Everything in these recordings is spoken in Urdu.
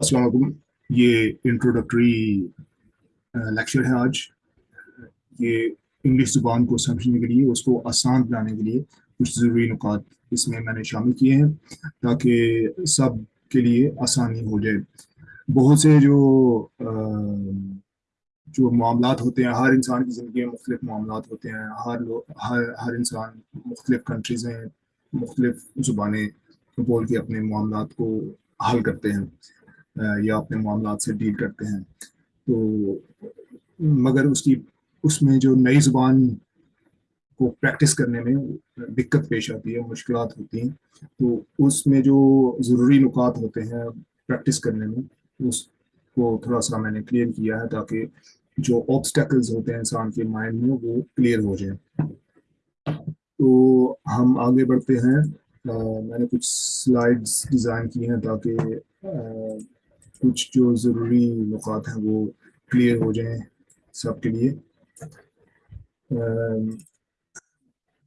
السلام علیکم یہ انٹروڈکٹری لیکچر ہے آج یہ انگلش زبان کو سمجھنے کے لیے اس کو آسان بنانے کے لیے کچھ ضروری نکات اس میں میں نے شامل کیے ہیں تاکہ سب کے لیے آسانی ہو جائے بہت سے جو جو معاملات ہوتے ہیں ہر انسان کی زندگی میں مختلف معاملات ہوتے ہیں ہر ہر ہر انسان مختلف کنٹریز ہیں مختلف زبانیں بول کے اپنے معاملات کو حل کرتے ہیں یا اپنے معاملات سے ڈیل کرتے ہیں۔ تو مگر اس کی، اس میں جو نئی زبان کو پریکٹس کرنے میں دقت پیش آتی ہے، مشکلات ہوتی ہیں۔ تو اس میں جو ضروری نکات ہوتے ہیں پریکٹس کرنے میں، اس کو تھوڑا سا میں نے کلیئر کیا ہے تاکہ جو آبسٹیکلز ہوتے ہیں انسان کے مائنڈ میں، وہ کلیئر ہو جائیں۔ تو ہم آگے بڑھتے ہیں۔ میں نے کچھ سلائڈس ڈیزائن کی ہیں تاکہ کچھ جو ضروری نکات ہیں وہ کلیئر ہو جائیں سب کے لیے۔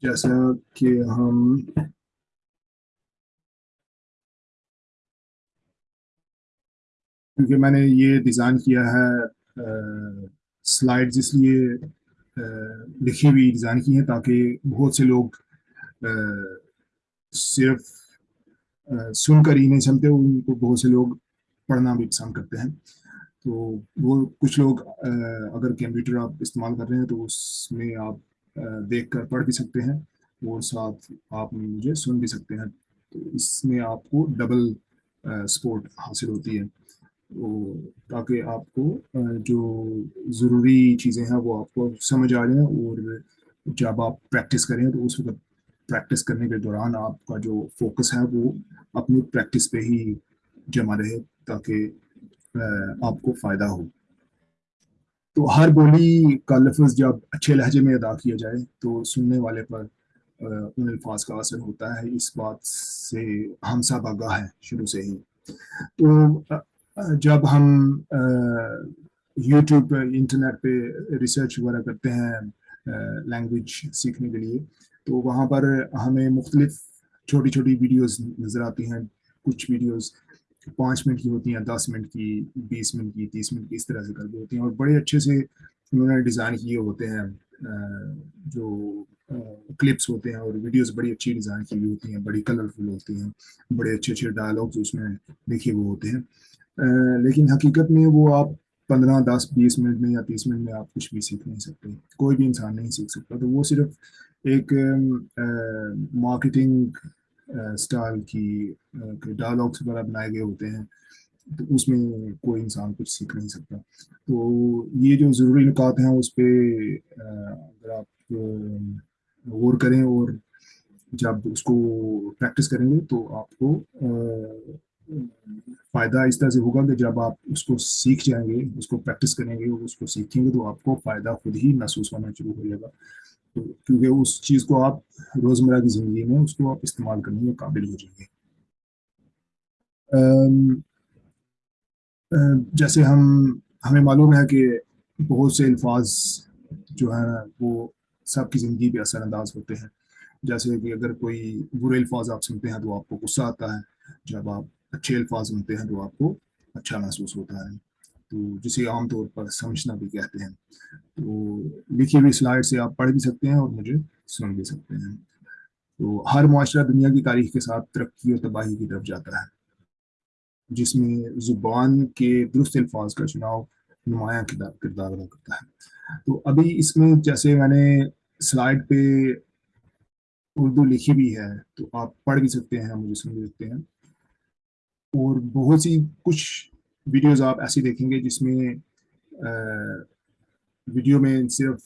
جیسا کہ ہم کیونکہ میں نے یہ ڈیزائن کیا ہے سلائڈز اس لیے لکھی ہوئی ڈیزائن کی ہیں تاکہ بہت سے لوگ صرف سن کر ہی نہیں سنتے، ان کو بہت سے لوگ پڑھنا بھی پسند کرتے ہیں۔ تو وہ کچھ لوگ اگر کمپیوٹر آپ استعمال کر رہے ہیں تو اس میں آپ دیکھ کر پڑھ بھی سکتے ہیں اور ساتھ آپ مجھے سن بھی سکتے ہیں۔ تو اس میں آپ کو ڈبل سپورٹ حاصل ہوتی ہے۔ تاکہ آپ کو جو ضروری چیزیں ہیں وہ آپ کو سمجھ آ جائیں اور جب آپ پریکٹس کریں تو اس وقت پریکٹس کرنے کے دوران آپ کا جو فوکس ہے وہ اپنی پریکٹس پہ ہی جمع رہے۔ تاکہ آپ کو فائدہ ہو۔ تو ہر بولی کا لفظ جب اچھے لہجے میں ادا کیا جائے تو سننے والے پر ان الفاظ کا اثر ہوتا ہے۔ اس بات سے ہم سب آگاہ ہے شروع سے ہی۔ تو جب ہم یوٹیوب پہ، انٹرنیٹ پہ ریسرچ وغیرہ کرتے ہیں لینگویج سیکھنے کے لیے، تو وہاں پر ہمیں مختلف چھوٹی چھوٹی ویڈیوز نظر آتی ہیں۔ کچھ ویڈیوز پانچ منٹ کی ہوتی ہیں، دس منٹ کی، بیس منٹ کی، تیس منٹ کی، اس طرح سے کر کے ہوتی ہیں۔ اور بڑے اچھے سے انہوں نے ڈیزائن کیے ہوتے ہیں جو کلپس ہوتے ہیں اور ویڈیوز بڑی اچھی ڈیزائن کی ہوئی ہوتی ہیں، بڑی کلرفل ہوتی ہیں، بڑے اچھے اچھے ڈائلاگز اس میں لکھے ہوئے ہوتے ہیں۔ لیکن حقیقت میں وہ آپ پندرہ، دس، بیس منٹ میں یا تیس منٹ میں آپ کچھ بھی سیکھ نہیں سکتے، کوئی بھی انسان نہیں سیکھ سکتا۔ تو وہ صرف ایک مارکیٹنگ اسٹائل کی ڈائلاگس وغیرہ بنائے گئے ہوتے ہیں، تو اس میں کوئی انسان کچھ سیکھ نہیں سکتا۔ تو یہ جو ضروری نکات ہیں اس پہ اگر آپ غور کریں اور جب اس کو پریکٹس کریں گے تو آپ کو فائدہ اس طرح سے ہوگا کہ جب آپ اس کو سیکھ جائیں گے، اس کو پریکٹس کریں گے اور اس کو سیکھیں گے تو آپ کو فائدہ خود ہی محسوس ہونا شروع ہو جائے گا۔ کیونکہ اس چیز کو آپ روزمرہ کی زندگی میں اس کو آپ استعمال کرنے کے قابل ہو جائیں گے۔ جیسے ہم، ہمیں معلوم ہے کہ بہت سے الفاظ جو ہیں وہ سب کی زندگی پہ اثر انداز ہوتے ہیں۔ جیسے کہ اگر کوئی برے الفاظ آپ سنتے ہیں تو آپ کو غصہ آتا ہے۔ جب آپ اچھے الفاظ سنتے ہیں تو آپ کو اچھا محسوس ہوتا ہے۔ تو جسے عام طور پر سمجھنا بھی کہتے ہیں۔ تو لکھی ہوئی سلائڈ سے آپ پڑھ بھی سکتے ہیں اور مجھے سن بھی سکتے ہیں۔ تو ہر معاشرہ دنیا کی تاریخ کے ساتھ ترقی اور تباہی کی طرف جاتا ہے۔ جس میں زبان کے درست الفاظ کا چناؤ نمایاں کردار ادا کرتا ہے۔ تو ابھی اس میں جیسے میں نے سلائڈ پہ اردو لکھی بھی ہے تو آپ پڑھ بھی سکتے ہیں، مجھے سن بھی سکتے ہیں۔ اور بہت سی کچھ ویڈیوز آپ ایسی دیکھیں گے جس میں ویڈیو میں صرف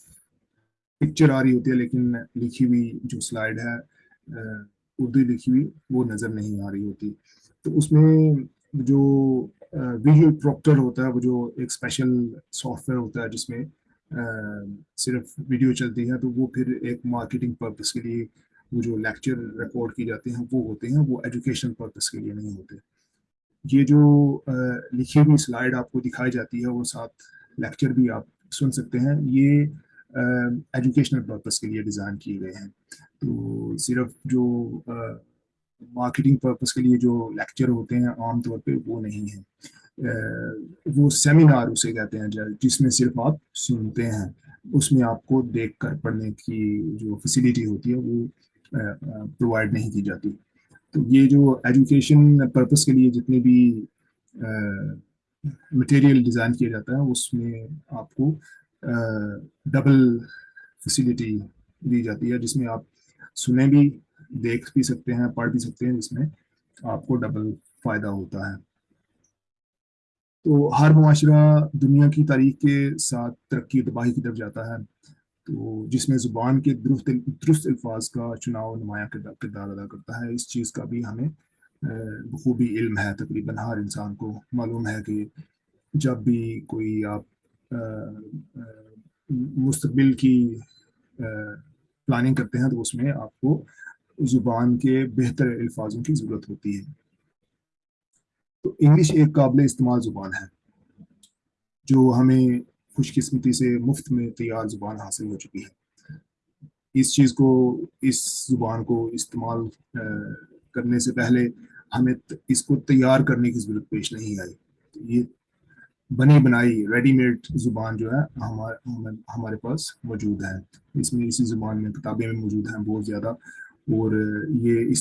پکچر آ رہی ہوتی ہے لیکن لکھی ہوئی جو سلائڈ ہے اردو لکھی ہوئی، وہ نظر نہیں آ رہی ہوتی۔ تو اس میں جو ویڈیو پروپٹر ہوتا ہے، وہ جو ایک اسپیشل سافٹ ویئر ہوتا ہے جس میں صرف ویڈیو چلتی ہے، تو وہ پھر ایک مارکیٹنگ پرپز کے لیے وہ جو لیکچر ریکارڈ کی جاتے ہیں، وہ ہوتے ہیں، وہ ایجوکیشن پرپز کے لیے نہیں ہوتے۔ یہ جو لکھی ہوئی سلائڈ آپ کو دکھائی جاتی ہے، وہ ساتھ لیکچر بھی آپ سن سکتے ہیں۔ یہ ایجوکیشنل پرپز کے لیے ڈیزائن کیے گئے ہیں۔ تو صرف جو مارکیٹنگ پرپز کے لیے جو لیکچر ہوتے ہیں عام طور پہ وہ نہیں ہیں۔ وہ سیمینار اسے کہتے ہیں جس میں صرف آپ سنتے ہیں۔ اس میں آپ کو دیکھ کر پڑھنے کی جو فیسیلیٹی ہوتی ہے وہ پرووائڈ نہیں کی جاتی۔ یہ جو ایجوکیشن پرپز کے لیے جتنے بھی مٹیریل ڈیزائن کیا جاتا ہے اس میں آپ کو ڈبل فیسیلیٹی دی جاتی ہے، جس میں آپ سنیں بھی، دیکھ بھی سکتے ہیں، پڑھ بھی سکتے ہیں، جس میں آپ کو ڈبل فائدہ ہوتا ہے۔ تو ہر معاشرہ دنیا کی تاریخ کے ساتھ ترقی، تباہی کی طرف جاتا ہے۔ تو جس میں زبان کے درست درست الفاظ کا چناؤ نمایاں کردار ادا کرتا ہے، اس چیز کا بھی ہمیں بخوبی علم ہے۔ تقریباً ہر انسان کو معلوم ہے کہ جب بھی کوئی آپ مستقبل کی پلاننگ کرتے ہیں تو اس میں آپ کو زبان کے بہتر الفاظوں کی ضرورت ہوتی ہے۔ تو انگلش ایک قابل استعمال زبان ہے، جو ہمیں خوش قسمتی سے مفت میں تیار زبان حاصل ہو چکی ہے۔ اس چیز کو، اس زبان کو استعمال کرنے سے پہلے ہمیں اس کو تیار کرنے کی ضرورت پیش نہیں آئی۔ یہ بنی بنائی ریڈی میڈ زبان جو ہے ہمارے پاس موجود ہے اس میں اسی زبان میں، کتابیں میں موجود ہیں بہت زیادہ، اور یہ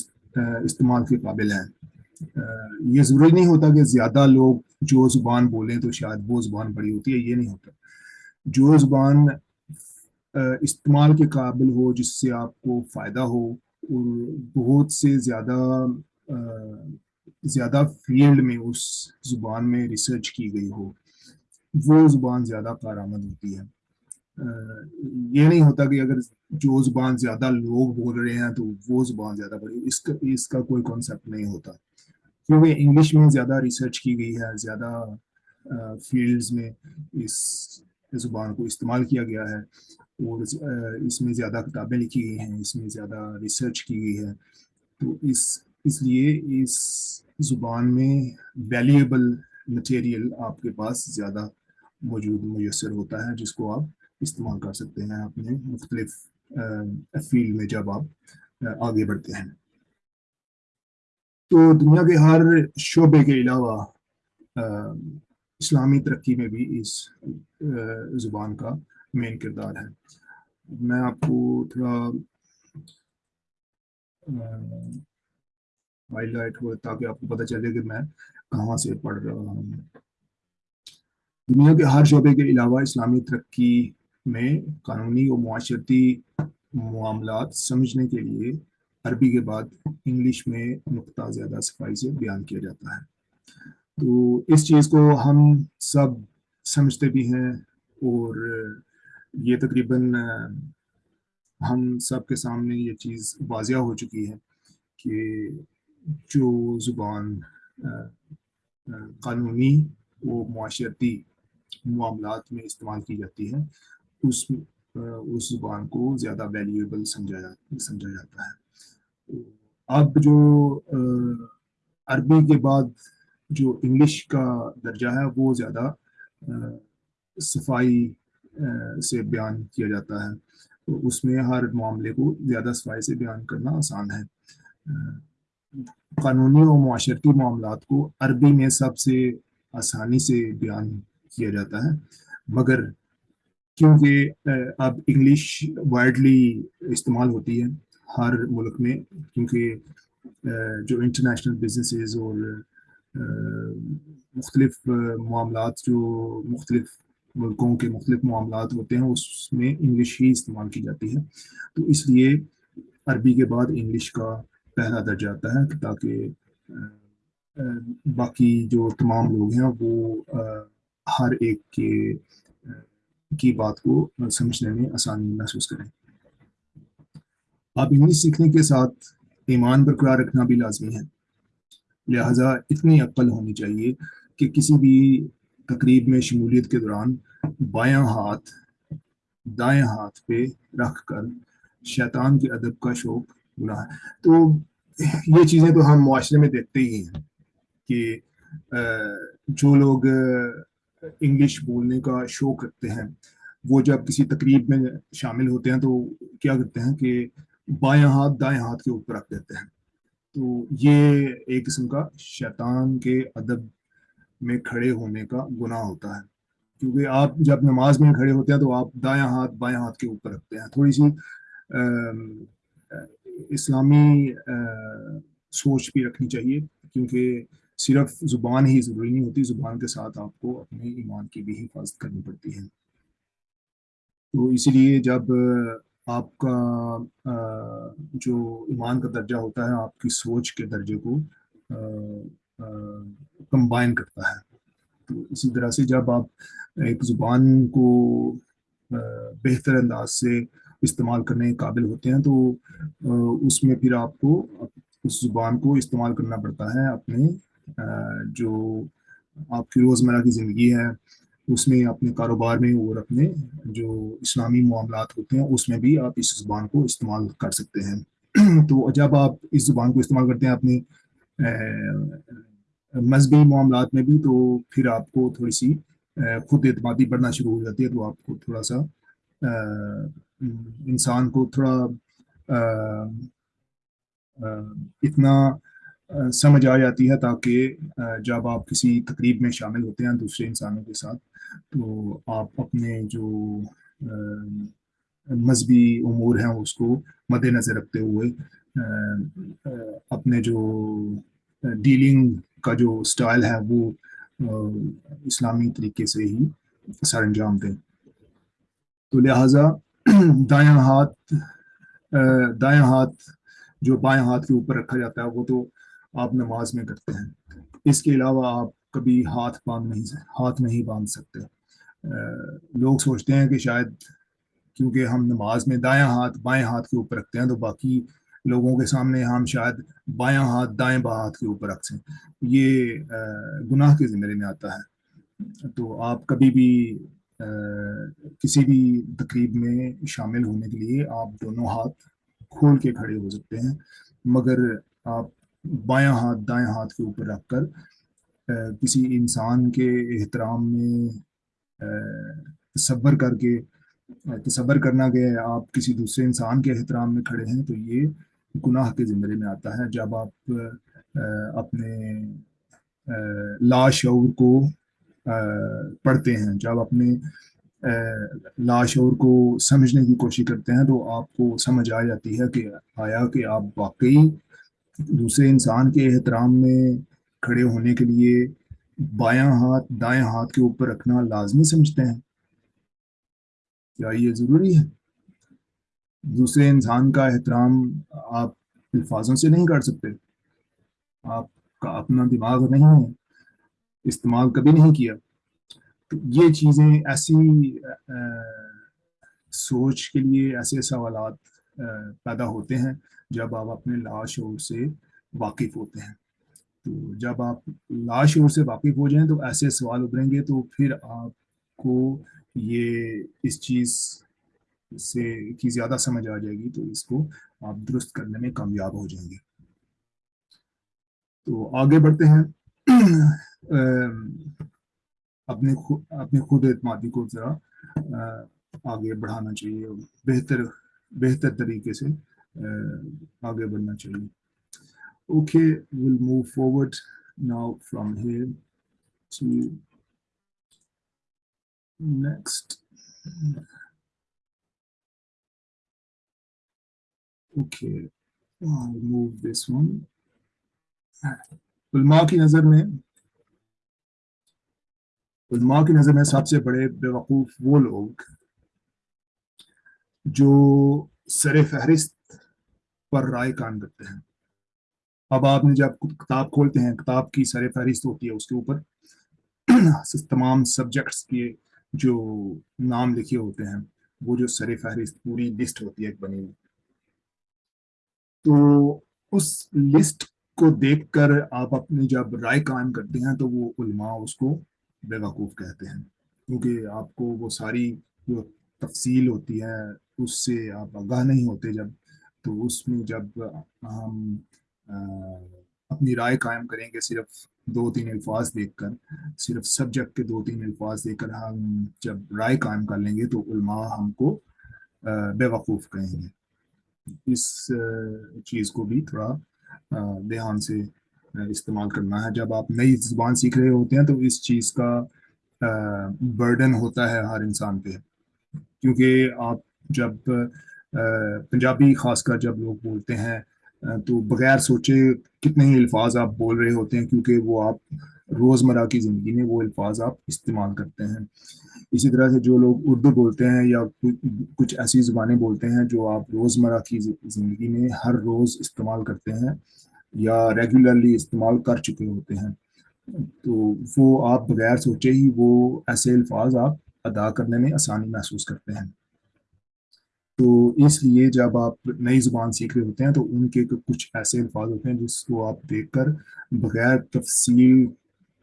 استعمال کے قابل ہیں۔ یہ ضروری نہیں ہوتا کہ زیادہ لوگ جو زبان بولیں تو شاید وہ زبان بڑی ہوتی ہے، یہ نہیں ہوتا۔ جو زبان استعمال کے قابل ہو، جس سے آپ کو فائدہ ہو، اور بہت سے زیادہ زیادہ فیلڈ میں اس زبان میں ریسرچ کی گئی ہو، وہ زبان زیادہ کارآمد ہوتی ہے۔ یہ نہیں ہوتا کہ اگر جو زبان زیادہ لوگ بول رہے ہیں تو وہ زبان زیادہ بڑی، اس کا اس کا کوئی کانسیپٹ نہیں ہوتا۔ کیونکہ انگلش میں زیادہ ریسرچ کی گئی ہے، زیادہ فیلڈز میں اس زبان کو استعمال کیا گیا ہے اور اس میں زیادہ کتابیں لکھی گئی ہیں، اس میں زیادہ ریسرچ کی گئی ہے۔ تو اس اس لیے اس زبان میں ویلیویبل مٹیریل آپ کے پاس زیادہ موجود، میسر ہوتا ہے، جس کو آپ استعمال کر سکتے ہیں اپنے مختلف فیلڈ میں جب آپ آگے بڑھتے ہیں۔ تو دنیا کے ہر شعبے کے علاوہ اسلامی ترقی میں بھی اس زبان کا مین کردار ہے۔ میں آپ کو تھوڑا وائلڈ لائٹ ہو تاکہ آپ کو پتہ چلے کہ میں کہاں سے پڑھ رہا ہوں۔ دنیا کے ہر شعبے کے علاوہ اسلامی ترقی میں قانونی و معاشرتی معاملات سمجھنے کے لیے عربی کے بعد انگلش میں نقطہ زیادہ صفائی سے بیان کیا جاتا ہے۔ تو اس چیز کو ہم سب سمجھتے بھی ہیں اور یہ تقریباً ہم سب کے سامنے یہ چیز واضح ہو چکی ہے کہ جو زبان قانونی و معاشرتی معاملات میں استعمال کی جاتی ہے، اس اس زبان کو زیادہ ویلیویبل سمجھا سمجھا جاتا ہے۔ اب جو عربی کے بعد جو انگلش کا درجہ ہے وہ زیادہ صفائی سے بیان کیا جاتا ہے۔ تو اس میں ہر معاملے کو زیادہ صفائی سے بیان کرنا آسان ہے۔ قانونی و معاشرتی معاملات کو عربی میں سب سے آسانی سے بیان کیا جاتا ہے۔ مگر کیونکہ اب انگلش وائڈلی استعمال ہوتی ہے ہر ملک میں، کیونکہ جو انٹرنیشنل بزنسز اور مختلف معاملات جو مختلف ملکوں کے مختلف معاملات ہوتے ہیں، اس میں انگلش ہی استعمال کی جاتی ہے۔ تو اس لیے عربی کے بعد انگلش کا پہلا درجہ آتا ہے تاکہ باقی جو تمام لوگ ہیں، وہ ہر ایک کے کی بات کو سمجھنے میں آسانی محسوس کریں۔ آپ انگلش سیکھنے کے ساتھ ایمان برقرار رکھنا بھی لازمی ہے۔ لہٰذا اتنی عقل ہونی چاہیے کہ کسی بھی تقریب میں شمولیت کے دوران بایاں ہاتھ، دائیں ہاتھ پہ رکھ کر شیطان کے ادب کا شوق بنا۔ ہے تو یہ چیزیں تو ہم معاشرے میں دیکھتے ہی ہیں کہ جو لوگ انگلش بولنے کا شوق رکھتے ہیں، وہ جب کسی تقریب میں شامل ہوتے ہیں تو کیا کرتے ہیں کہ بائیں ہاتھ، دائیں ہاتھ کے اوپر رکھ دیتے ہیں۔ تو یہ ایک قسم کا شیطان کے ادب میں کھڑے ہونے کا گناہ ہوتا ہے۔ کیونکہ آپ جب نماز میں کھڑے ہوتے ہیں تو آپ دایاں ہاتھ بائیں ہاتھ کے اوپر رکھتے ہیں۔ تھوڑی سی اسلامی سوچ بھی رکھنی چاہیے۔ کیونکہ صرف زبان ہی ضروری نہیں ہوتی، زبان کے ساتھ آپ کو اپنے ایمان کی بھی حفاظت کرنی پڑتی ہے۔ تو اسی لیے جب آپ کا جو ایمان کا درجہ ہوتا ہے، آپ کی سوچ کے درجے کو کمبائن کرتا ہے۔ تو اسی طرح سے جب آپ ایک زبان کو بہتر انداز سے استعمال کرنے کے قابل ہوتے ہیں، تو اس میں پھر آپ کو اس زبان کو استعمال کرنا پڑتا ہے، اپنے جو آپ کی روزمرہ کی زندگی ہے اس میں اپنے کاروبار میں اور اپنے جو اسلامی معاملات ہوتے ہیں، اس میں بھی آپ اس زبان کو استعمال کر سکتے ہیں۔ تو جب آپ اس زبان کو استعمال کرتے ہیں اپنے مذہبی معاملات میں بھی، تو پھر آپ کو تھوڑی سی خود اعتمادی بڑھنا شروع ہو جاتی ہے، تو آپ کو تھوڑا سا انسان کو تھوڑا اتنا سمجھ آ جاتی ہے تاکہ جب آپ کسی تقریب میں شامل ہوتے ہیں دوسرے انسانوں کے ساتھ، تو آپ اپنے جو مذہبی امور ہیں، اس کو مد نظر رکھتے ہوئے اپنے جو ڈیلنگ کا جو سٹائل ہے، وہ اسلامی طریقے سے ہی سر انجام دیں۔ تو لہٰذا دایاں ہاتھ دایاں ہاتھ جو بائیں ہاتھ کے اوپر رکھا جاتا ہے، وہ تو آپ نماز میں کرتے ہیں۔ اس کے علاوہ آپ کبھی ہاتھ باندھ نہیں ہاتھ نہیں باندھ سکتے۔ لوگ سوچتے ہیں کہ شاید کیونکہ ہم نماز میں دایاں ہاتھ، بائیں ہاتھ کے اوپر رکھتے ہیں تو باقی لوگوں کے سامنے ہم شاید بایاں ہاتھ، دائیں با ہاتھ کے اوپر رکھ سکیں یہ گناہ کے زمرے میں آتا ہے۔ تو آپ کبھی بھی کسی بھی تقریب میں شامل ہونے کے لیے آپ دونوں ہاتھ کھول کے کھڑے ہو سکتے ہیں۔ مگر آپ بایاں ہاتھ، دائیں ہاتھ کے اوپر رکھ کر کسی انسان کے احترام میں تصور کر کے تصور کرنا کہ آپ کسی دوسرے انسان کے احترام میں کھڑے ہیں تو یہ گناہ کے زمرے میں آتا ہے۔ جب آپ اپنے لاشعور کو پڑھتے ہیں، جب اپنے لاشعور کو سمجھنے کی کوشش کرتے ہیں تو آپ کو سمجھ آ جاتی ہے کہ آیا کہ آپ واقعی دوسرے انسان کے احترام میں کھڑے ہونے کے لیے بایاں ہاتھ، دائیں ہاتھ کے اوپر رکھنا لازمی سمجھتے ہیں۔ کیا یہ ضروری ہے؟ دوسرے انسان کا احترام آپ الفاظوں سے نہیں کر سکتے۔ آپ کا اپنا دماغ نہیں ہے، استعمال کبھی نہیں کیا۔ تو یہ چیزیں ایسی سوچ کے لیے ایسے سوالات پیدا ہوتے ہیں جب آپ اپنے لاشعور سے واقف ہوتے ہیں۔ تو جب آپ لاشعور سے واقف ہو جائیں تو ایسے سوال ابھریں گے تو پھر آپ کو یہ اس چیز سے کی زیادہ سمجھ آ جائے گی تو اس کو آپ درست کرنے میں کامیاب ہو جائیں گے۔ تو آگے بڑھتے ہیں۔ اپنے اپنے خود اعتمادی کو ذرا آگے بڑھانا چاہیے بہتر بہتر طریقے سے آگے بڑھنا چاہیے okay will move forward now from here to next okay move this one علماء کی نظر میں علماء کی نظر میں سب سے بڑے بیوقوف وہ لوگ جو سر فہرست پر رائے قائم کرتے ہیں۔ اب آپ نے جب کتاب کھولتے ہیں، کتاب کی سر فہرست ہوتی ہے اس کے اوپر تمام سبجیکٹس کے جو نام لکھے ہوتے ہیں، وہ جو سر فہرست، پوری لسٹ ہوتی ہے ایک بنی ہوئی۔ تو اس لسٹ کو دیکھ کر آپ اپنی جب رائے قائم کرتے ہیں، تو وہ علماء اس کو بے وقوف کہتے ہیں۔ کیونکہ آپ کو وہ ساری جو تفصیل ہوتی ہے، اس سے آپ آگاہ نہیں ہوتے جب تو اس میں جب ہم اپنی رائے قائم کریں گے صرف دو تین الفاظ دیکھ کر، صرف سبجیکٹ کے دو تین الفاظ دیکھ کر ہم جب رائے قائم کر لیں گے تو علماء ہم کو بے وقوف کہیں گے۔ اس چیز کو بھی تھوڑا دھیان سے استعمال کرنا ہے۔ جب آپ نئی زبان سیکھ رہے ہوتے ہیں تو اس چیز کا برڈن ہوتا ہے ہر انسان پہ۔ کیونکہ آپ جب پنجابی، خاص کر جب لوگ بولتے ہیں تو بغیر سوچے کتنے ہی الفاظ آپ بول رہے ہوتے ہیں، کیونکہ وہ آپ روزمرہ کی زندگی میں وہ الفاظ آپ استعمال کرتے ہیں۔ اسی طرح سے جو لوگ اردو بولتے ہیں یا کچھ ایسی زبانیں بولتے ہیں جو آپ روزمرہ کی زندگی میں ہر روز استعمال کرتے ہیں یا ریگولرلی استعمال کر چکے ہوتے ہیں، تو وہ آپ بغیر سوچے ہی وہ ایسے الفاظ آپ ادا کرنے میں آسانی محسوس کرتے ہیں۔ تو اس لیے جب آپ نئی زبان سیکھ رہے ہوتے ہیں تو ان کے کچھ ایسے الفاظ ہوتے ہیں جس کو آپ دیکھ کر بغیر تفصیل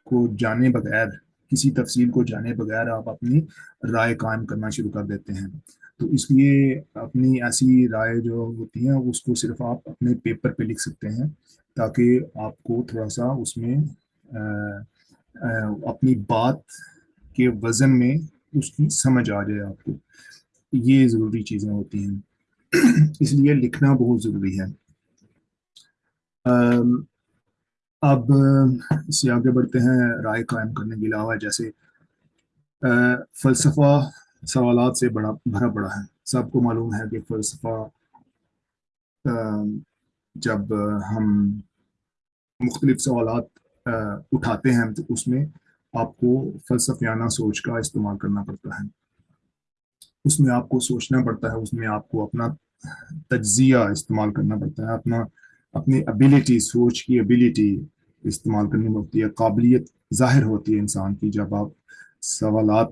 کو جانے بغیر، کسی تفصیل کو جانے بغیر آپ اپنی رائے قائم کرنا شروع کر دیتے ہیں۔ تو اس لیے اپنی ایسی رائے جو ہوتی ہیں، اس کو صرف آپ اپنے پیپر پہ لکھ سکتے ہیں تاکہ آپ کو تھوڑا سا اس میں اپنی بات کے وزن میں اس کی سمجھ آ جائے آپ کو۔ یہ ضروری چیزیں ہوتی ہیں۔ اس لیے لکھنا بہت ضروری ہے۔ اب، اس سے آگے بڑھتے ہیں رائے قائم کرنے کے علاوہ، جیسے فلسفہ سوالات سے بڑا، بھرا پڑا ہے۔ سب کو معلوم ہے کہ فلسفہ جب ہم مختلف سوالات اٹھاتے ہیں، تو اس میں آپ کو فلسفیانہ سوچ کا استعمال کرنا پڑتا ہے۔ اس میں آپ کو سوچنا پڑتا ہے، اس میں آپ کو اپنا تجزیہ استعمال کرنا پڑتا ہے، اپنا، اپنی ابیلٹی سوچ کی ابیلٹی استعمال کرنی ہوتی ہے۔ قابلیت ظاہر ہوتی ہے انسان کی جب آپ سوالات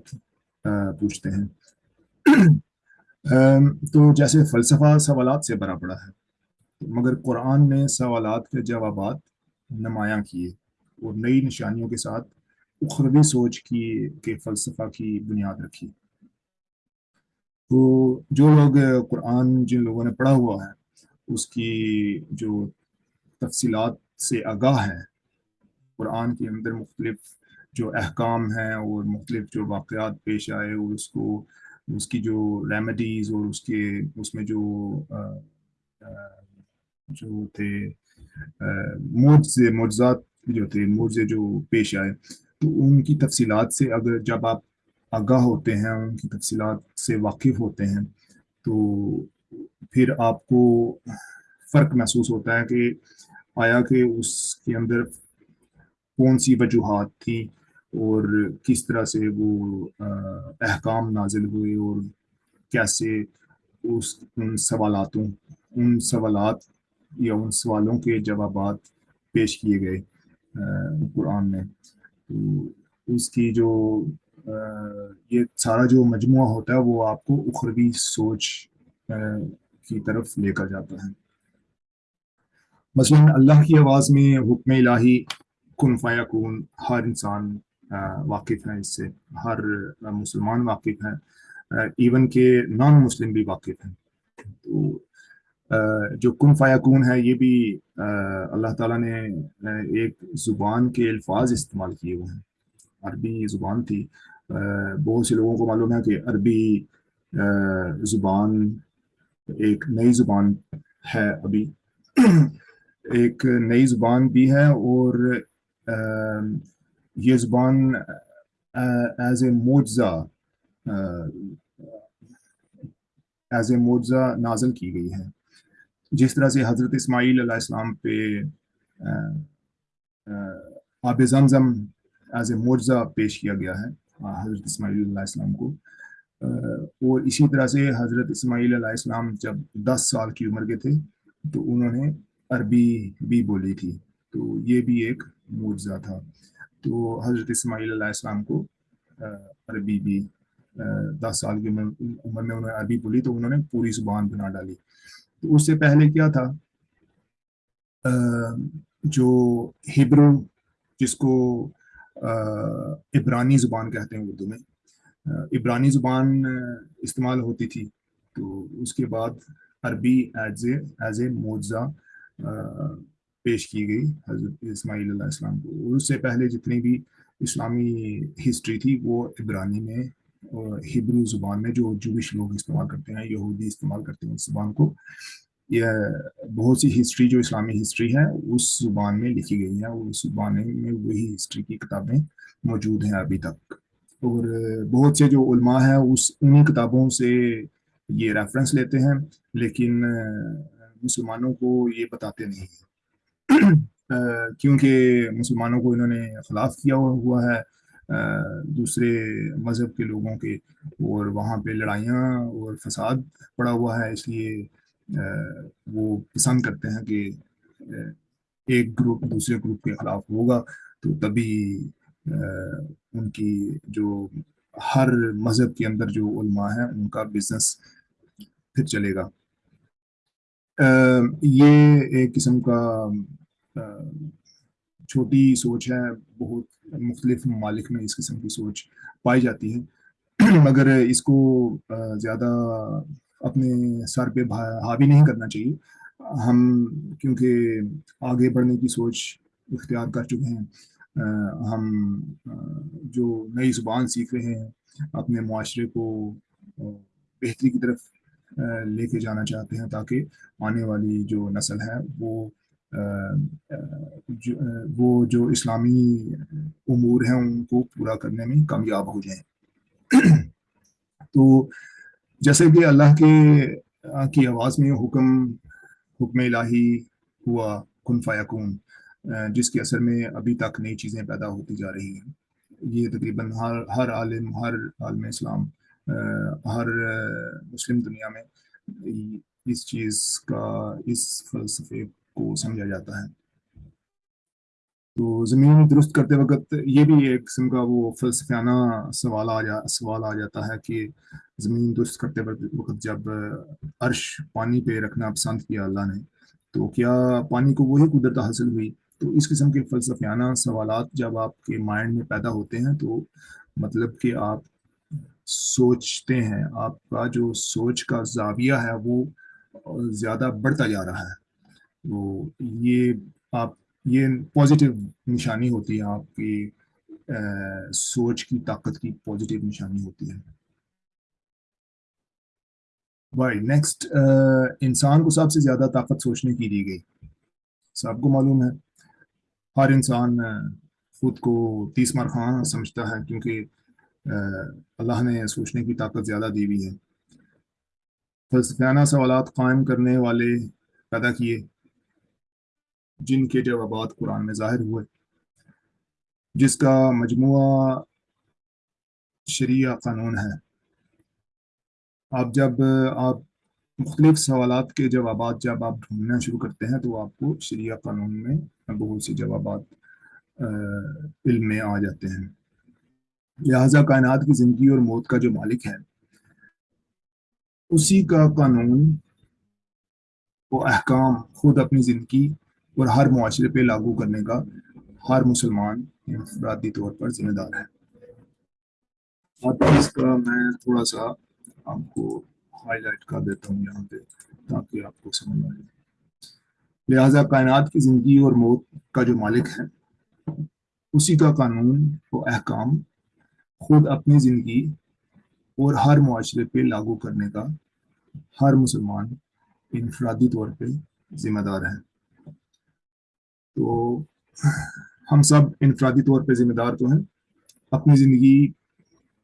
پوچھتے ہیں۔ تو جیسے فلسفہ سوالات سے بڑا پڑا ہے، مگر قرآن نے سوالات کے جوابات نمایاں کیے اور نئی نشانیوں کے ساتھ اخروی سوچ کی، کے فلسفہ کی بنیاد رکھی۔ تو جو لوگ قرآن جن لوگوں نے پڑھا ہوا ہے، اس کی جو تفصیلات سے آگاہ ہے، قرآن کے اندر مختلف جو احکام ہیں اور مختلف جو واقعات پیش آئے اور اس کو، اس کی جو ریمیڈیز اور اس کے، اس میں جو جو تھے معجزات جو تھے معجزے جو پیش آئے، تو ان کی تفصیلات سے اگر جب آپ آگاہ ہوتے ہیں، ان کی تفصیلات سے واقف ہوتے ہیں، تو پھر آپ کو فرق محسوس ہوتا ہے کہ آیا کہ اس کے اندر کون سی وجوہات تھی اور کس طرح سے وہ احکام نازل ہوئے اور کیسے اس، ان سوالاتوں، ان سوالات یا ان سوالوں کے جوابات پیش کیے گئے قرآن میں۔ تو اس کی جو یہ سارا جو مجموعہ ہوتا ہے وہ آپ کو اخروی سوچ کی طرف لے کر جاتا ہے۔ مثلا اللہ کی آواز میں حکم الہی، کن فیا کن ہر انسان واقف ہے اس سے، ہر مسلمان واقف ہے ایون کہ نان مسلم بھی واقف ہیں۔ تو جو کن فیا کون ہے یہ بھی اللہ تعالیٰ نے ایک زبان کے الفاظ استعمال کیے ہوئے ہیں۔ عربی زبان تھی۔ Eh, بہت سے لوگوں کو معلوم ہے کہ عربی eh، زبان ایک نئی زبان ہے ابھی۔ ایک نئی زبان بھی ہے اور eh، یہ زبان ایز اے معجزہ ایز اے معجزہ نازل کی گئی ہے۔ جس طرح سے حضرت اسماعیل علیہ السلام پہ آب زمزم ایز اے معجزہ پیش کیا گیا ہے۔ حضرت اسماعیل علیہ السلام کو۔ اور اسی طرح سے حضرت اسماعیل علیہ السلام جب دس سال کی عمر کے تھے، تو انہوں نے عربی بھی بولی تھی۔ تو یہ بھی ایک معجزہ تھا۔ تو حضرت اسماعیل علیہ السلام کو عربی بھی دس سال کی عمر میں انہوں نے عربی بولی، تو انہوں نے پوری زبان بنا ڈالی۔ تو اس سے پہلے کیا تھا؟ جو ہبرو، جس کو عبرانی زبان کہتے ہیں اردو میں۔ عبرانی زبان استعمال ہوتی تھی تو اس کے بعد عربی ایز اے ایز اے معجزہ پیش کی گئی حضرت اسماعیل علیہ السلام کو۔ اس سے پہلے جتنی بھی اسلامی ہسٹری تھی، وہ عبرانی میں ہبرو زبان میں جو جوش لوگ استعمال کرتے ہیں، یہودی استعمال کرتے ہیں اس زبان کو۔ یہ بہت سی ہسٹری جو اسلامی ہسٹری ہے، اس زبان میں لکھی گئی ہیں اس زبان میں وہی ہسٹری کی کتابیں موجود ہیں ابھی تک۔ اور بہت سے جو علماء ہیں، اس انہیں کتابوں سے یہ ریفرنس لیتے ہیں، لیکن مسلمانوں کو یہ بتاتے نہیں ہیں۔ کیونکہ مسلمانوں کو انہوں نے خلاف کیا ہوا ہے، دوسرے مذہب کے لوگوں کے، اور وہاں پہ لڑائیاں اور فساد پڑا ہوا ہے، اس لیے وہ پسند کرتے ہیں کہ ایک گروپ دوسرے گروپ کے خلاف ہوگا، تو تبھی ان کی جو ہر مذہب کے اندر جو علماء ہیں، ان کا بزنس پھر چلے گا۔ یہ ایک قسم کا چھوٹی سوچ ہے، بہت مختلف ممالک میں اس قسم کی سوچ پائی جاتی ہے۔ مگر اس کو زیادہ اپنے سر پہ حاوی نہیں کرنا چاہیے۔ ہم کیونکہ آگے بڑھنے کی سوچ اختیار کر چکے ہیں۔ ہم جو نئی زبان سیکھ رہے ہیں، اپنے معاشرے کو بہتری کی طرف لے کے جانا چاہتے ہیں تاکہ آنے والی جو نسل ہے، وہ وہ جو اسلامی امور ہیں، ان کو پورا کرنے میں کامیاب ہو جائیں۔ تو جیسے کہ اللہ کے کی آواز میں حکم حکم الہی ہوا، کن فیکون جس کے اثر میں ابھی تک نئی چیزیں پیدا ہوتی جا رہی ہیں۔ یہ تقریباً ہر ہر عالم ہر عالم اسلام ہر مسلم دنیا میں اس چیز کا، اس فلسفے کو سمجھا جاتا ہے۔ تو زمین درست کرتے وقت یہ بھی ایک قسم کا وہ فلسفیانہ سوال آ جا، سوال آ جاتا ہے کہ زمین درست کرتے وقت جب عرش پانی پہ رکھنا پسند کیا اللہ نے، تو کیا پانی کو وہی قدرت حاصل ہوئی؟ تو اس قسم کے فلسفیانہ سوالات جب آپ کے مائنڈ میں پیدا ہوتے ہیں تو مطلب کہ آپ سوچتے ہیں، آپ کا جو سوچ کا زاویہ ہے وہ زیادہ بڑھتا جا رہا ہے۔ تو یہ آپ یہ پازیٹیو نشانی ہوتی ہے، آپ کی سوچ کی، طاقت کی پازیٹیو نشانی ہوتی ہے۔ بھائی نیکسٹ انسان کو سب سے زیادہ طاقت سوچنے کی دی گئی۔ سب کو معلوم ہے، ہر انسان خود کو تیس مار خان سمجھتا ہے، کیونکہ اللہ نے سوچنے کی طاقت زیادہ دی ہوئی ہے۔ فلسفیانہ سوالات قائم کرنے والے پیدا کیے۔ جن کے جوابات قرآن میں ظاہر ہوئے، جس کا مجموعہ شریعہ قانون ہے۔ آپ جب، آپ مختلف سوالات کے جوابات جب آپ ڈھونڈنا شروع کرتے ہیں، تو آپ کو شریعہ قانون میں بہت سی جوابات علم میں آ جاتے ہیں۔ لہذا کائنات کی زندگی اور موت کا جو مالک ہے، اسی کا قانون وہ احکام خود اپنی زندگی اور ہر معاشرے پہ لاگو کرنے کا ہر مسلمان انفرادی طور پر ذمہ دار ہے۔ اب اس کا میں تھوڑا سا آپ کو ہائی لائٹ کر دیتا ہوں یہاں پہ تاکہ آپ کو سمجھ آ جائے لہٰذا کائنات کی زندگی اور موت کا جو مالک ہے، اسی کا قانون و احکام خود اپنی زندگی اور ہر معاشرے پہ لاگو کرنے کا ہر مسلمان انفرادی طور پہ ذمہ دار ہے۔ تو ہم سب انفرادی طور پہ ذمہ دار تو ہیں۔ اپنی زندگی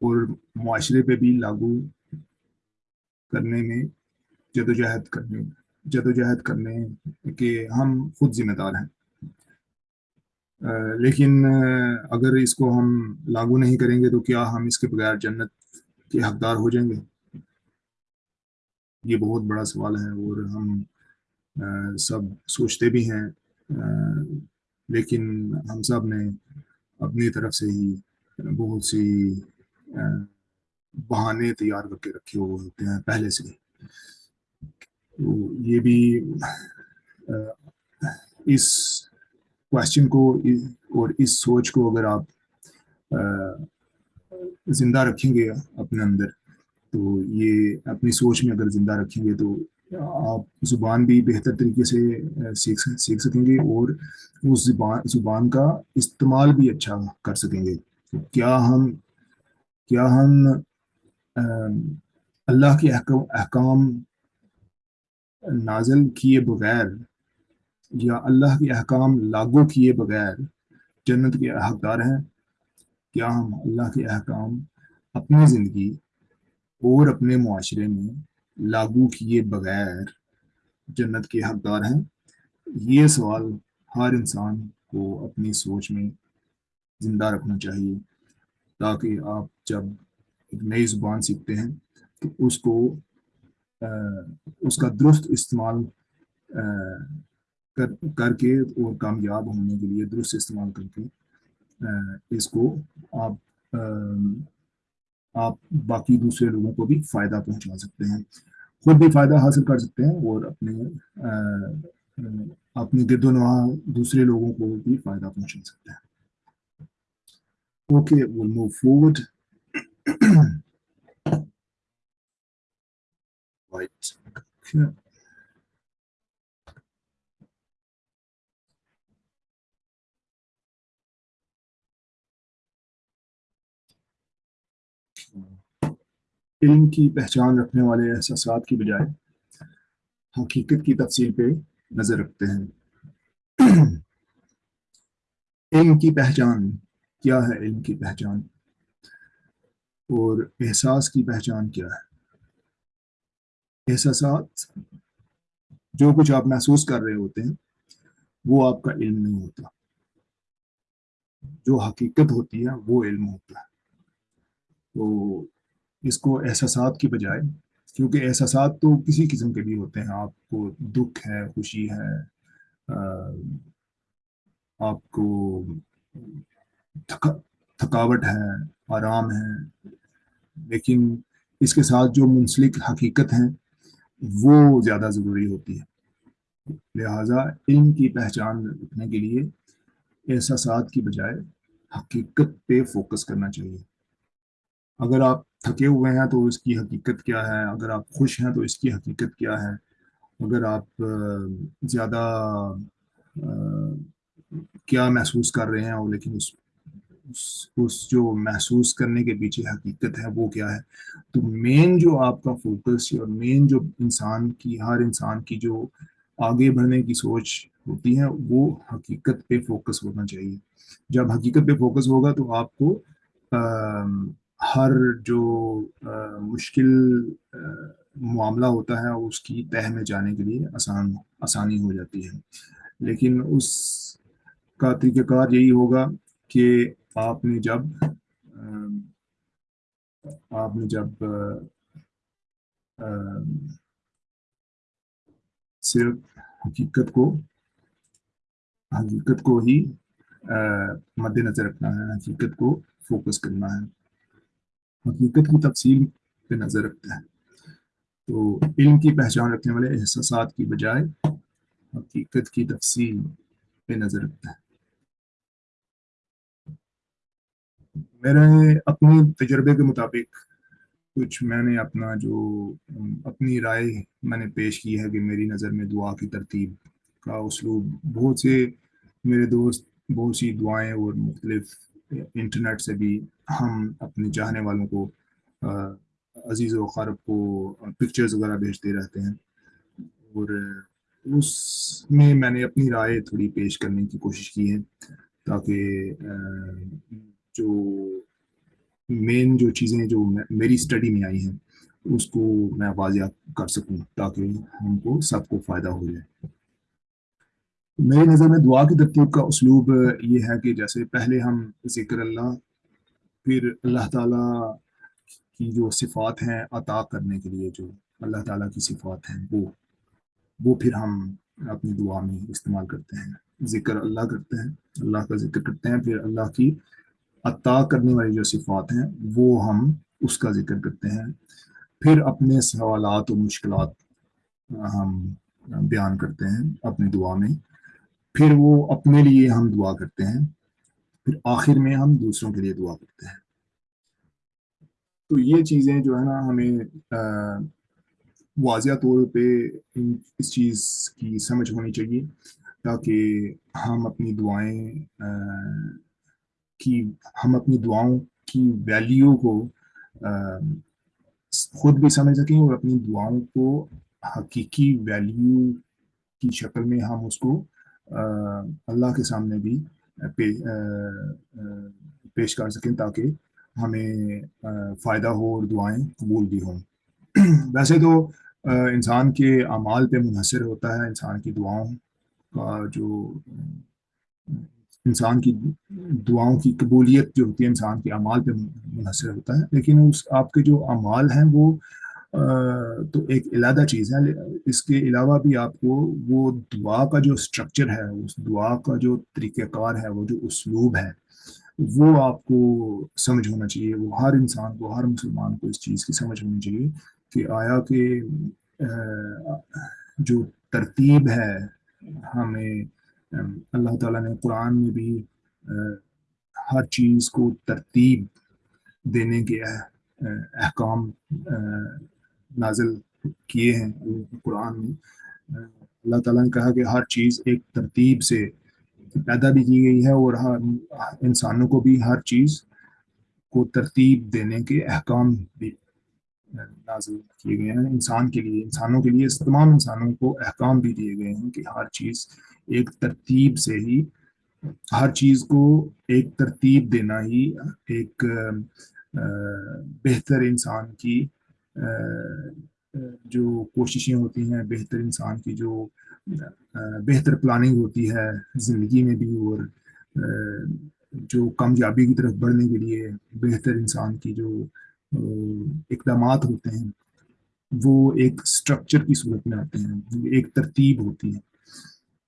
اور معاشرے پہ بھی لاگو کرنے میں جد و جہد کرنے جد و جہد کرنے کے ہم خود ذمہ دار ہیں۔ لیکن اگر اس کو ہم لاگو نہیں کریں گے تو کیا ہم اس کے بغیر جنت کے حقدار ہو جائیں گے؟ یہ بہت بڑا سوال ہے اور ہم سب سوچتے بھی ہیں۔ لیکن ہم سب نے اپنی طرف سے ہی بہت سی بہانے تیار کر کے رکھے ہوئے ہوتے ہیں پہلے سے۔ تو یہ بھی اس کوشچن کو، اور اس سوچ کو اگر آپ زندہ رکھیں گے اپنے اندر، تو یہ اپنی سوچ میں اگر زندہ رکھیں گے تو آپ زبان بھی بہتر طریقے سے سیکھ سیکھ سکیں گے اور اس زبان زبان کا استعمال بھی اچھا کر سکیں گے۔ کیا ہم کیا ہم اللہ کے احکام نازل کیے بغیر یا اللہ کے احکام لاگو کیے بغیر جنت کے حقدار ہیں؟ کیا ہم اللہ کے احکام اپنی زندگی اور اپنے معاشرے میں لاگو کیے بغیر جنت کے حقدار ہیں۔ یہ سوال ہر انسان کو اپنی سوچ میں زندہ رکھنا چاہیے، تاکہ آپ جب ایک نئی زبان سیکھتے ہیں تو اس کو اس کا درست استعمال کر کر کے اور کامیاب ہونے کے لیے درست استعمال کر کے اس کو آپ آپ باقی دوسرے لوگوں کو بھی فائدہ پہنچا سکتے ہیں، خود بھی فائدہ حاصل کر سکتے ہیں اور اپنے اپنے گرد و نواح دوسرے لوگوں کو بھی فائدہ پہنچا سکتے ہیں۔ Okay we'll move forward. Right. Okay. علم کی پہچان رکھنے والے احساسات کی بجائے حقیقت کی تفصیل پہ نظر رکھتے ہیں۔ علم کی پہچان، کیا ہے علم کی پہچان؟ اور احساس کی پہچان کیا ہے؟ احساسات جو کچھ آپ محسوس کر رہے ہوتے ہیں، وہ آپ کا علم نہیں ہوتا۔ جو حقیقت ہوتی ہے، وہ علم ہوتا ہے۔ تو اس کو احساسات کی بجائے، کیونکہ احساسات تو کسی قسم کے بھی ہوتے ہیں۔ آپ کو دکھ ہے، خوشی ہے آپ کو تھکاوٹ ہے، آرام ہے، لیکن اس کے ساتھ جو منسلک حقیقت ہیں، وہ زیادہ ضروری ہوتی ہے۔ لہٰذا علم کی پہچان رکھنے کے لیے احساسات کی بجائے حقیقت پہ فوکس کرنا چاہیے۔ اگر آپ تھکے ہوئے ہیں تو اس کی حقیقت کیا ہے؟ اگر آپ خوش ہیں تو اس کی حقیقت کیا ہے؟ اگر آپ زیادہ کیا محسوس کر رہے ہیں لیکن اس اس جو محسوس کرنے کے پیچھے حقیقت ہے وہ کیا ہے؟ تو مین جو آپ کا فوکس اور مین جو انسان کی، ہر انسان کی جو آگے بڑھنے کی سوچ ہوتی ہے وہ حقیقت پہ فوکس ہونا چاہیے۔ جب حقیقت پہ فوکس ہوگا تو آپ کو ہر جو مشکل معاملہ ہوتا ہے، اس کی تہ میں جانے کے لیے آسان، آسانی ہو جاتی ہے۔ لیکن اس کا طریقہ کار یہی ہوگا کہ آپ نے جب آپ نے جب صرف حقیقت کو حقیقت کو ہی مد نظر رکھنا ہے، حقیقت کو فوکس کرنا ہے۔ مطلب حقیقت کی تفصیل پہ نظر رکھتا ہے۔ تو علم کی پہچان رکھنے والے احساسات کی بجائے حقیقت کی تفصیل پہ نظر رکھتا ہے۔ میرے اپنے تجربے کے مطابق کچھ میں نے اپنا جو اپنی رائے میں نے پیش کی ہے کہ میری نظر میں دعا کی ترتیب کا اسلوب، بہت سے میرے دوست، بہت سی دعائیں اور مختلف انٹرنیٹ سے بھی ہم اپنے چاہنے والوں کو عزیز و خارب کو پکچرز وغیرہ بھیجتے رہتے ہیں۔ اور اس میں میں نے اپنی رائے تھوڑی پیش کرنے کی کوشش کی ہے تاکہ جو مین جو چیزیں جو میری اسٹڈی میں آئی ہیں، اس کو میں واضح کر سکوں تاکہ ہم کو سب کو فائدہ ہو جائے۔ میری نظر میں دعا کی ترتیب کا اسلوب یہ ہے کہ جیسے پہلے ہم ذکر اللہ، پھر اللہ تعالیٰ کی جو صفات ہیں عطا کرنے کے لیے جو اللہ تعالیٰ کی صفات ہیں، وہ وہ پھر ہم اپنی دعا میں استعمال کرتے ہیں، ذکر اللہ کرتے ہیں، اللہ کا ذکر کرتے ہیں، پھر اللہ کی عطا کرنے والی جو صفات ہیں، وہ ہم اس کا ذکر کرتے ہیں۔ پھر اپنے سوالات و مشکلات ہم بیان کرتے ہیں اپنی دعا میں۔ پھر وہ اپنے لیے ہم دعا کرتے ہیں، پھر آخر میں ہم دوسروں کے لیے دعا کرتے ہیں۔ تو یہ چیزیں جو ہے نا ہمیں واضح طور پہ اس چیز کی سمجھ ہونی چاہیے تاکہ ہم اپنی دعائیں کی، ہم اپنی دعاؤں کی ویلیو کو خود بھی سمجھ سکیں اور اپنی دعاؤں کو حقیقی ویلیو کی شکل میں ہم اس کو اللہ کے سامنے بھی پیش کر سکیں تاکہ ہمیں فائدہ ہو اور دعائیں قبول بھی ہوں۔ ویسے تو انسان کے اعمال پہ منحصر ہوتا ہے، انسان کی دعاؤں کا جو، انسان کی دعاؤں کی قبولیت جو ہوتی ہے، انسان کے اعمال پہ منحصر ہوتا ہے، لیکن اس، آپ کے جو اعمال ہیں وہ تو ایک علیحدہ چیز ہے، اس کے علاوہ بھی آپ کو وہ دعا کا جو اسٹرکچر ہے، اس دعا کا جو طریقہ کار ہے، وہ جو اسلوب ہے، وہ آپ کو سمجھ ہونا چاہیے۔ وہ ہر انسان کو، ہر مسلمان کو اس چیز کی سمجھ ہونی چاہیے کہ آیا کہ جو ترتیب ہے ہمیں اللہ تعالیٰ نے قرآن میں بھی ہر چیز کو ترتیب دینے کے احکام نازل کیے ہیں قرآن میں۔ اللہ تعالیٰ نے کہا کہ ہر چیز ایک ترتیب سے پیدا بھی کی گئی ہے اور ہر انسانوں کو بھی ہر چیز کو ترتیب دینے کے احکام بھی نازل کیے گئے ہیں۔ انسان کے لیے، انسانوں کے لیے، تمام انسانوں کو احکام بھی دیے گئے ہیں کہ ہر چیز ایک ترتیب سے ہی، ہر چیز کو ایک ترتیب دینا ہی ایک بہتر انسان کی جو کوششیں ہوتی ہیں بہتر انسان کی، جو بہتر پلاننگ ہوتی ہے زندگی میں بھی، اور جو کامیابی کی طرف بڑھنے کے لیے بہتر انسان کی جو اقدامات ہوتے ہیں، وہ ایک سٹرکچر کی صورت میں آتے ہیں ایک ترتیب ہوتی ہے۔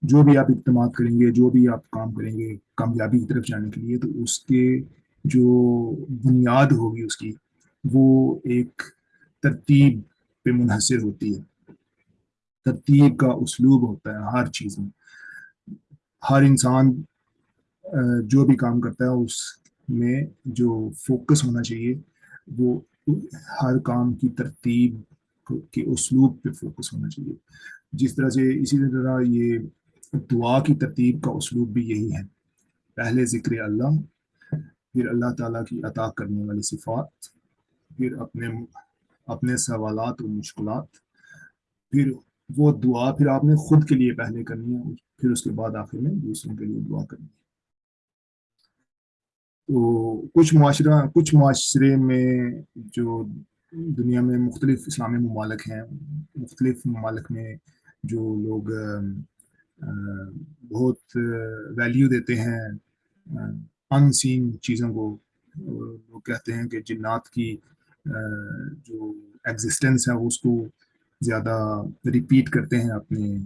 جو بھی آپ اقدامات کریں گے، جو بھی آپ کام کریں گے کامیابی کی طرف جانے کے لیے، تو اس کے جو بنیاد ہوگی اس کی، وہ ایک ترتیب پہ منحصر ہوتی ہے۔ ترتیب کا اسلوب ہوتا ہے ہر چیز میں۔ ہر انسان جو بھی کام کرتا ہے، اس میں جو فوکس ہونا چاہیے، وہ ہر کام کی ترتیب کے اسلوب پہ فوکس ہونا چاہیے۔ جس طرح سے اسی طرح یہ دعا کی ترتیب کا اسلوب بھی یہی ہے۔ پہلے ذکر اللہ، پھر اللہ تعالیٰ کی عطا کرنے والی صفات، پھر اپنے اپنے سوالات اور مشکلات، پھر وہ دعا پھر آپ نے خود کے لیے پہلے کرنی ہے، پھر اس کے بعد آخر میں دوسروں کے لیے دعا کرنی ہے۔ تو کچھ معاشرہ، کچھ معاشرے میں جو دنیا میں مختلف اسلامی ممالک ہیں، مختلف ممالک میں جو لوگ بہت ویلیو دیتے ہیں ان سین چیزوں کو وہ کہتے ہیں کہ جنات کی جو ایگزسٹنس ہے، اس کو زیادہ ریپیٹ کرتے ہیں، اپنے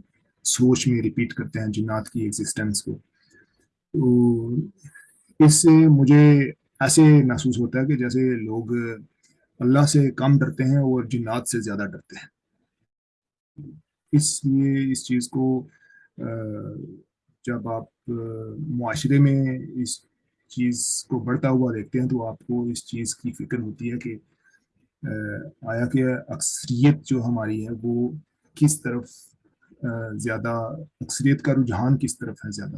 سوچ میں ریپیٹ کرتے ہیں جنات کی ایگزسٹنس کو۔ تو اس سے مجھے ایسے محسوس ہوتا ہے کہ جیسے لوگ اللہ سے کم ڈرتے ہیں اور جنات سے زیادہ ڈرتے ہیں۔ اس لیے اس چیز کو جب آپ معاشرے میں اس چیز کو بڑھتا ہوا دیکھتے ہیں تو آپ کو اس چیز کی فکر ہوتی ہے کہ آیا کہ اکثریت جو ہماری ہے وہ کس طرف زیادہ اکثریت کا رجحان کس طرف ہے زیادہ؟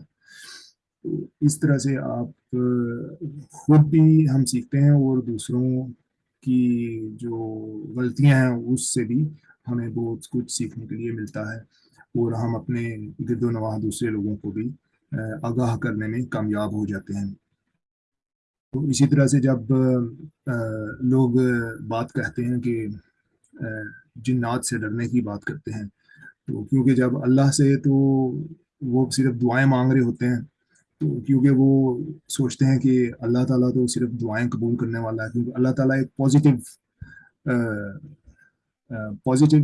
تو اس طرح سے آپ خود بھی ہم سیکھتے ہیں اور دوسروں کی جو غلطیاں ہیں اس سے بھی ہمیں بہت کچھ سیکھنے کے لیے ملتا ہے اور ہم اپنے گرد و نواح دوسرے لوگوں کو بھی آگاہ کرنے میں کامیاب ہو جاتے ہیں۔ تو اسی طرح سے جب لوگ بات کہتے ہیں کہ جنات سے ڈرنے کی بات کرتے ہیں، تو کیونکہ جب اللہ سے تو وہ صرف دعائیں مانگ رہے ہوتے ہیں، تو کیونکہ وہ سوچتے ہیں کہ اللہ تعالیٰ تو صرف دعائیں قبول کرنے والا ہے، کیونکہ اللہ تعالیٰ ایک پازیٹیو پازیٹیو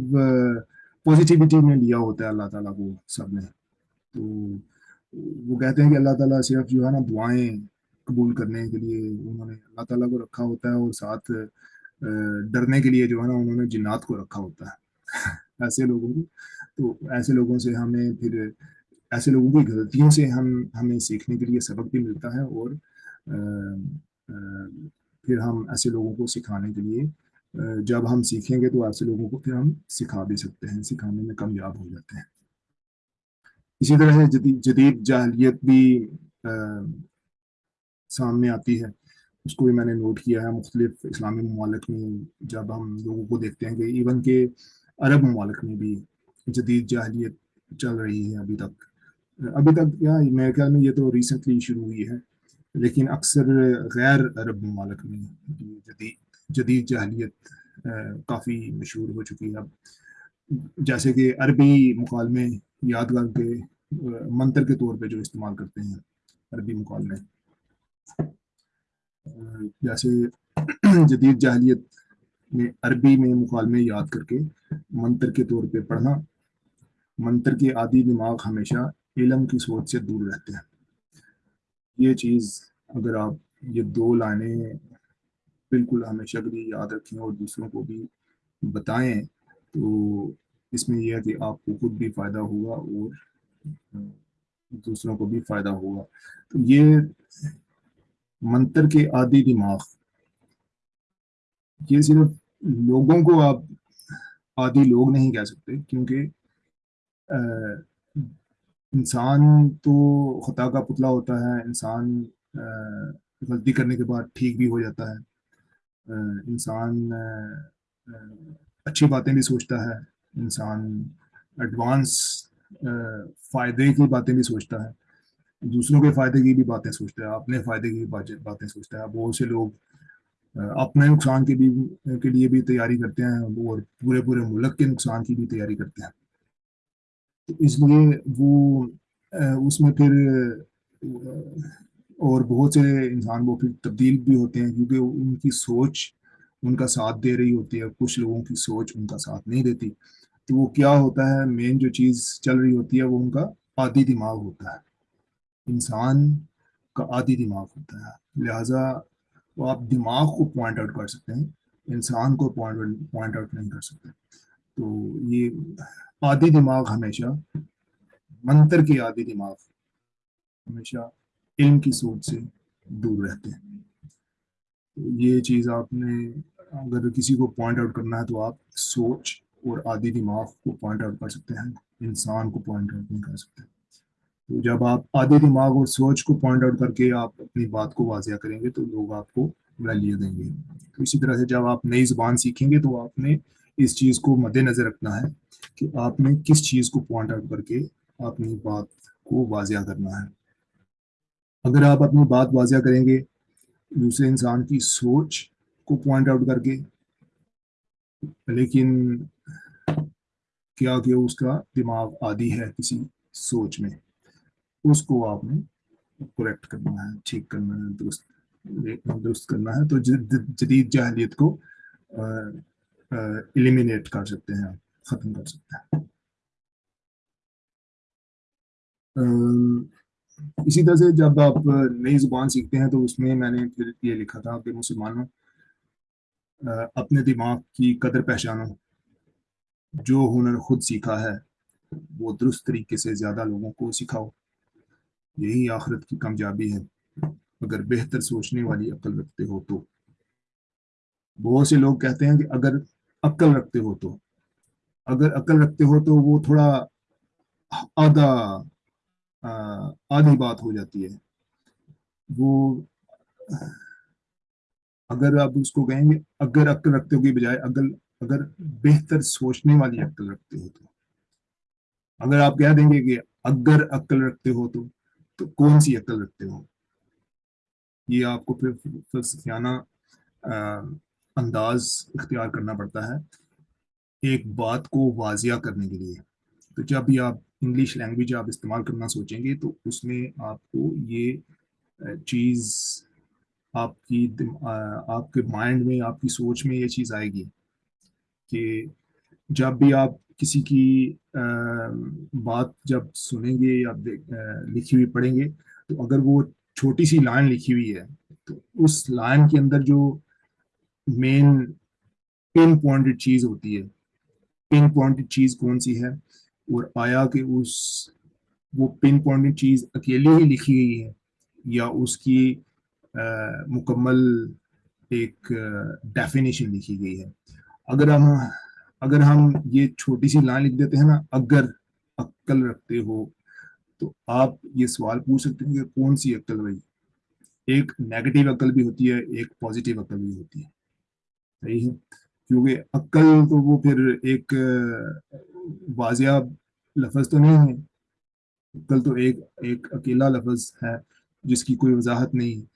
پازیٹیوٹی میں لیا ہوتا ہے اللہ تعالیٰ کو سب نے، تو وہ کہتے ہیں کہ اللہ تعالیٰ صرف جو ہے نا دعائیں قبول کرنے کے لیے انہوں نے اللہ تعالیٰ کو رکھا ہوتا ہے اور ساتھ ڈرنے کے لیے جو ہے نا انہوں نے جنات کو رکھا ہوتا ہے۔ ایسے لوگوں کو، تو ایسے لوگوں سے ہمیں پھر، ایسے لوگوں کی غلطیوں سے ہم، ہمیں سیکھنے کے لیے سبق بھی ملتا ہے اور پھر ہم ایسے لوگوں کو سکھانے کے لیے جب ہم سیکھیں گے تو ایسے لوگوں کو پھر ہم سکھا بھی سکتے ہیں، سکھانے میں کامیاب ہو جاتے ہیں۔ اسی طرح سے جدید جدید جاہلیت بھی سامنے آتی ہے۔ اس کو بھی میں نے نوٹ کیا ہے، مختلف اسلامی ممالک میں جب ہم لوگوں کو دیکھتے ہیں کہ ایون کہ عرب ممالک میں بھی جدید جاہلیت چل رہی ہے ابھی تک۔ ابھی تک یا میرے خیال میں یہ تو ریسنٹلی شروع ہوئی ہے، لیکن اکثر غیر عرب ممالک میں جدید جدید جاہلیت کافی مشہور ہو چکی ہے۔ اب جیسے کہ عربی مکالمے یادگار کے منتر کے طور پہ جو استعمال کرتے ہیں، عربی مکالمے جیسے جدید جاہلیت میں عربی میں مکالمے یاد کر کے منتر کے طور پہ پڑھنا منتر کے عادی دماغ ہمیشہ علم کی سوچ سے دور رہتے ہیں۔ یہ چیز اگر آپ یہ دو لائنیں بالکل ہمیشہ کے لیے یاد رکھیں اور دوسروں کو بھی بتائیں، تو اس میں یہ ہے کہ آپ کو خود بھی فائدہ ہوگا اور دوسروں کو بھی فائدہ ہوگا۔ تو یہ منتر کے عادی دماغ۔ یہ صرف لوگوں کو آپ عادی لوگ نہیں کہہ سکتے، کیونکہ انسان تو خطا کا پتلا ہوتا ہے، انسان غلطی کرنے کے بعد ٹھیک بھی ہو جاتا ہے۔ انسان اچھی باتیں بھی سوچتا ہے۔ انسان، ایڈوانس فائدے کی باتیں بھی سوچتا ہے۔ دوسروں کے فائدے کی بھی باتیں سوچتا ہے اپنے فائدے کی بھی باتیں سوچتا ہے بہت سے لوگ اپنے نقصان کے بھی کے لیے بھی تیاری کرتے ہیں اور پورے پورے ملک کے نقصان کی بھی تیاری کرتے ہیں۔ تو اس لیے وہ اس میں پھر اور بہت سے انسان وہ پھر تبدیل بھی ہوتے ہیں کیونکہ ان کی سوچ ان کا ساتھ دے رہی ہوتی ہے۔ کچھ لوگوں کی سوچ ان کا ساتھ نہیں دیتی۔ تو وہ کیا ہوتا ہے مین جو چیز چل رہی ہوتی ہے وہ ان کا عادی دماغ ہوتا ہے۔ انسان کا عادی دماغ ہوتا ہے۔ لہٰذا وہ آپ دماغ کو پوائنٹ آؤٹ کر سکتے ہیں، انسان کو پوائنٹ آؤٹ نہیں کر سکتے۔ تو یہ عادی دماغ ہمیشہ منتر کی عادی دماغ ہمیشہ علم کی سوچ سے دور رہتے ہیں۔ یہ چیز آپ نے اگر کسی کو پوائنٹ آؤٹ کرنا ہے تو آپ سوچ اور آدھی دماغ کو پوائنٹ آؤٹ کر سکتے ہیں۔ انسان کو پوائنٹ آؤٹ نہیں کر سکتے۔ تو جب آپ آدھی دماغ اور سوچ کو پوائنٹ آؤٹ کر کے آپ اپنی بات کو واضح کریں گے تو لوگ آپ کو ویلیو دیں گے۔ تو اسی طرح سے جب آپ نئی زبان سیکھیں گے تو آپ نے اس چیز کو مد نظر رکھنا ہے کہ آپ نے کس چیز کو پوائنٹ آؤٹ کر کے اپنی بات کو واضح کرنا ہے۔ اگر آپ اپنی بات واضح کریں گے، دوسرے انسان کی سوچ کو پوائنٹ آؤٹ کر کے، لیکن کیا کہ اس کا دماغ عادی ہے کسی سوچ میں۔ اس کو آپ نے کریکٹ کرنا ہے، ٹھیک کرنا ہے، درست درست کرنا ہے، تو جدید جہلیت کو ایلیمینیٹ کر سکتے ہیں ختم کر سکتے ہیں۔ اسی طرح سے جب آپ نئی زبان سیکھتے ہیں تو اس میں میں نے پھر یہ لکھا تھا کہ مسلمانوں اپنے دماغ کی قدر پہچانو۔ جو ہنر خود سیکھا ہے، وہ درست طریقے سے زیادہ لوگوں کو سکھاؤ۔ یہی آخرت کی کامیابی ہے۔ اگر بہتر سوچنے والی عقل رکھتے ہو تو۔ بہت سے لوگ کہتے ہیں کہ اگر عقل رکھتے ہو تو۔ اگر عقل رکھتے ہو تو وہ تھوڑا آدھا آدھی بات ہو جاتی ہے۔ وہ اگر آپ اس کو کہیں گے اگر عقل رکھتے ہو کی بجائے اگر اگر بہتر سوچنے والی عقل رکھتے ہو تو۔ اگر آپ کہہ دیں گے کہ اگر عقل رکھتے ہو تو۔ تو کون سی عقل رکھتے ہو یہ آپ کو پھر فلسفیانہ انداز اختیار کرنا پڑتا ہے ایک بات کو واضح کرنے کے لیے۔ تو جب بھی آپ انگلش لینگویج آپ استعمال کرنا سوچیں گے تو اس میں آپ کو یہ چیز آپ کی آپ کے مائنڈ میں، آپ کی سوچ میں یہ چیز آئے گی کہ جب بھی آپ کسی کی بات جب سنیں گے یا لکھی ہوئی پڑھیں گے، تو اگر وہ چھوٹی سی لائن لکھی ہوئی ہے، تو اس لائن کے اندر جو مین پن پوائنٹڈ چیز ہوتی ہے پن پوائنٹڈ چیز کون سی ہے؟ اور آیا کہ اس، وہ پن پوائنٹ چیز اکیلے ہی لکھی گئی ہے، یا اس کی مکمل ایک ڈیفینیشن لکھی گئی ہے۔ اگر ہم اگر ہم یہ چھوٹی سی لائن لکھ دیتے ہیں نا، اگر عقل رکھتے ہو، تو آپ یہ سوال پوچھ سکتے ہیں کہ کون سی عقل بھائی؟ ایک نیگیٹو عقل بھی ہوتی ہے، ایک پازیٹیو عقل بھی ہوتی ہے۔ صحیح ہے؟ کیونکہ عقل تو وہ پھر ایک، واضح لفظ تو نہیں ہے۔ کل تو ایک ایک اکیلا لفظ ہے، جس کی کوئی وضاحت نہیں۔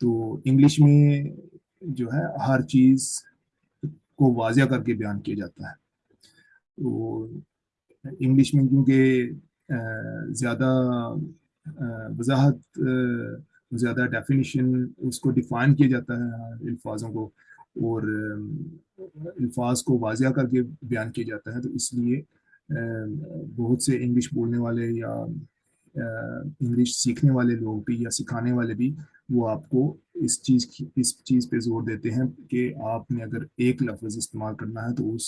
تو انگلش میں جو ہے، ہر چیز کو واضح کر کے بیان کیا جاتا ہے۔ تو انگلش میں کیونکہ زیادہ وضاحت زیادہ ڈیفینیشن اس کو ڈیفائن کیا جاتا ہے الفاظوں کو اور الفاظ کو واضح کر کے بیان کیا جاتا ہے۔ تو اس لیے بہت سے انگلش بولنے والے یا انگلش سیکھنے والے لوگ بھی یا سکھانے والے بھی وہ آپ کو اس چیز کی، اس چیز پہ زور دیتے ہیں کہ آپ نے اگر ایک لفظ استعمال کرنا ہے تو اس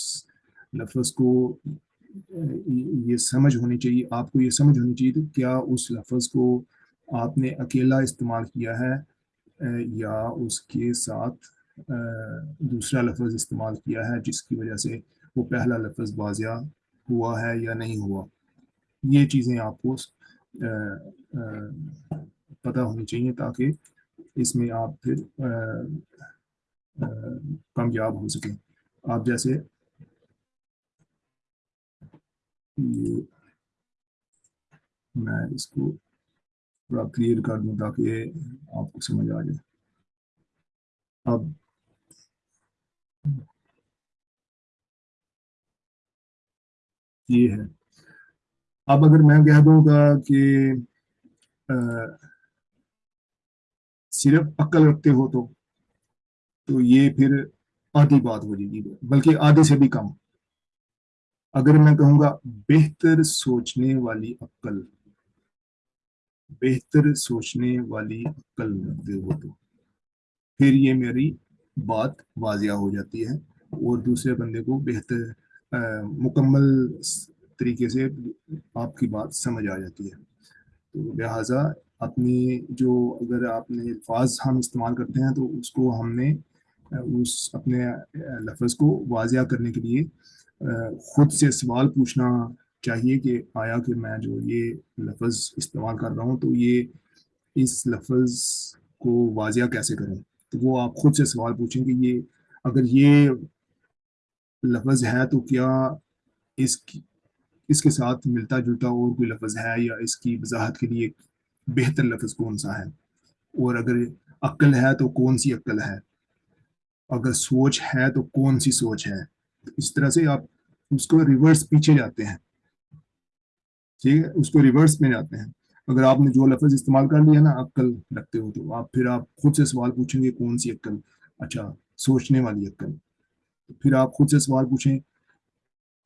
لفظ کو، یہ سمجھ ہونی چاہیے، آپ کو یہ سمجھ ہونی چاہیے کیا اس لفظ کو آپ نے اکیلا استعمال کیا ہے، یا اس کے ساتھ دوسرا لفظ استعمال کیا ہے جس کی وجہ سے وہ پہلا لفظ واضح ہوا ہے یا نہیں ہوا؟ یہ چیزیں آپ کو پتہ ہونی چاہیے تاکہ اس میں آپ پھر کامیاب ہو سکیں۔ آپ جیسے میں اس کو تھوڑا کلیئر کر دوں تاکہ آپ کو سمجھ آ جائے۔ اب یہ ہے۔ اب اگر میں کہہ دوں گا کہ صرف عقل رکھتے ہو تو تو یہ پھر آدھی بات ہو جائے گی، بلکہ آدھے سے بھی کم۔ اگر میں کہوں گا بہتر سوچنے والی عقل، بہتر سوچنے والی عقل رکھتے ہو تو، پھر یہ میری بات واضح ہو جاتی ہے۔ اور دوسرے بندے کو بہتر مکمل طریقے سے آپ کی بات سمجھ آ جاتی ہے۔ تو لہٰذا اپنی جو اگر آپ نے الفاظ ہم استعمال کرتے ہیں تو اس کو ہم نے، اس اپنے لفظ کو واضح کرنے کے لیے خود سے سوال پوچھنا چاہیے کہ آیا کہ میں جو یہ لفظ استعمال کر رہا ہوں تو یہ اس لفظ کو واضح کیسے کریں؟ تو وہ آپ خود سے سوال پوچھیں کہ یہ اگر یہ لفظ ہے تو کیا اس کی اس کے ساتھ ملتا جلتا اور کوئی لفظ ہے یا اس کی وضاحت کے لیے بہتر لفظ کون سا ہے؟ اور اگر عقل ہے تو کون سی عقل ہے؟ اگر سوچ ہے تو کون سی سوچ ہے؟ اس طرح سے آپ اس کو ریورس پیچھے جاتے ہیں۔ ٹھیک ہے؟ اس کو ریورس میں جاتے ہیں۔ اگر آپ نے جو لفظ استعمال کر لیا نا عقل رکھتے ہو تو آپ پھر آپ خود سے سوال پوچھیں گے کون سی عقل؟ اچھا سوچنے والی عقل۔ پھر آپ خود سے سوال پوچھیں،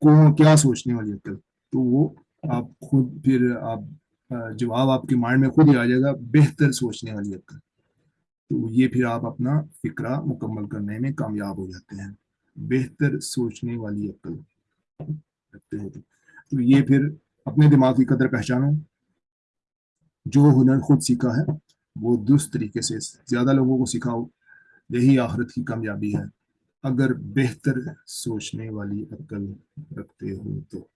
کون، کیا سوچنے والی عقل؟ تو وہ آپ خود پھر آپ جواب آپ کے مائنڈ میں خود ہی آ جائے گا بہتر سوچنے والی عقل تو یہ پھر آپ اپنا فکرہ مکمل کرنے میں کامیاب ہو جاتے ہیں۔ بہتر سوچنے والی عقل رکھتے ہو تو یہ پھر اپنے دماغ کی قدر پہچانو۔ جو ہنر خود سیکھا ہے، وہ درست طریقے سے زیادہ لوگوں کو سکھاؤ۔ یہی آخرت کی کامیابی ہے۔ اگر بہتر سوچنے والی عقل رکھتے ہو تو۔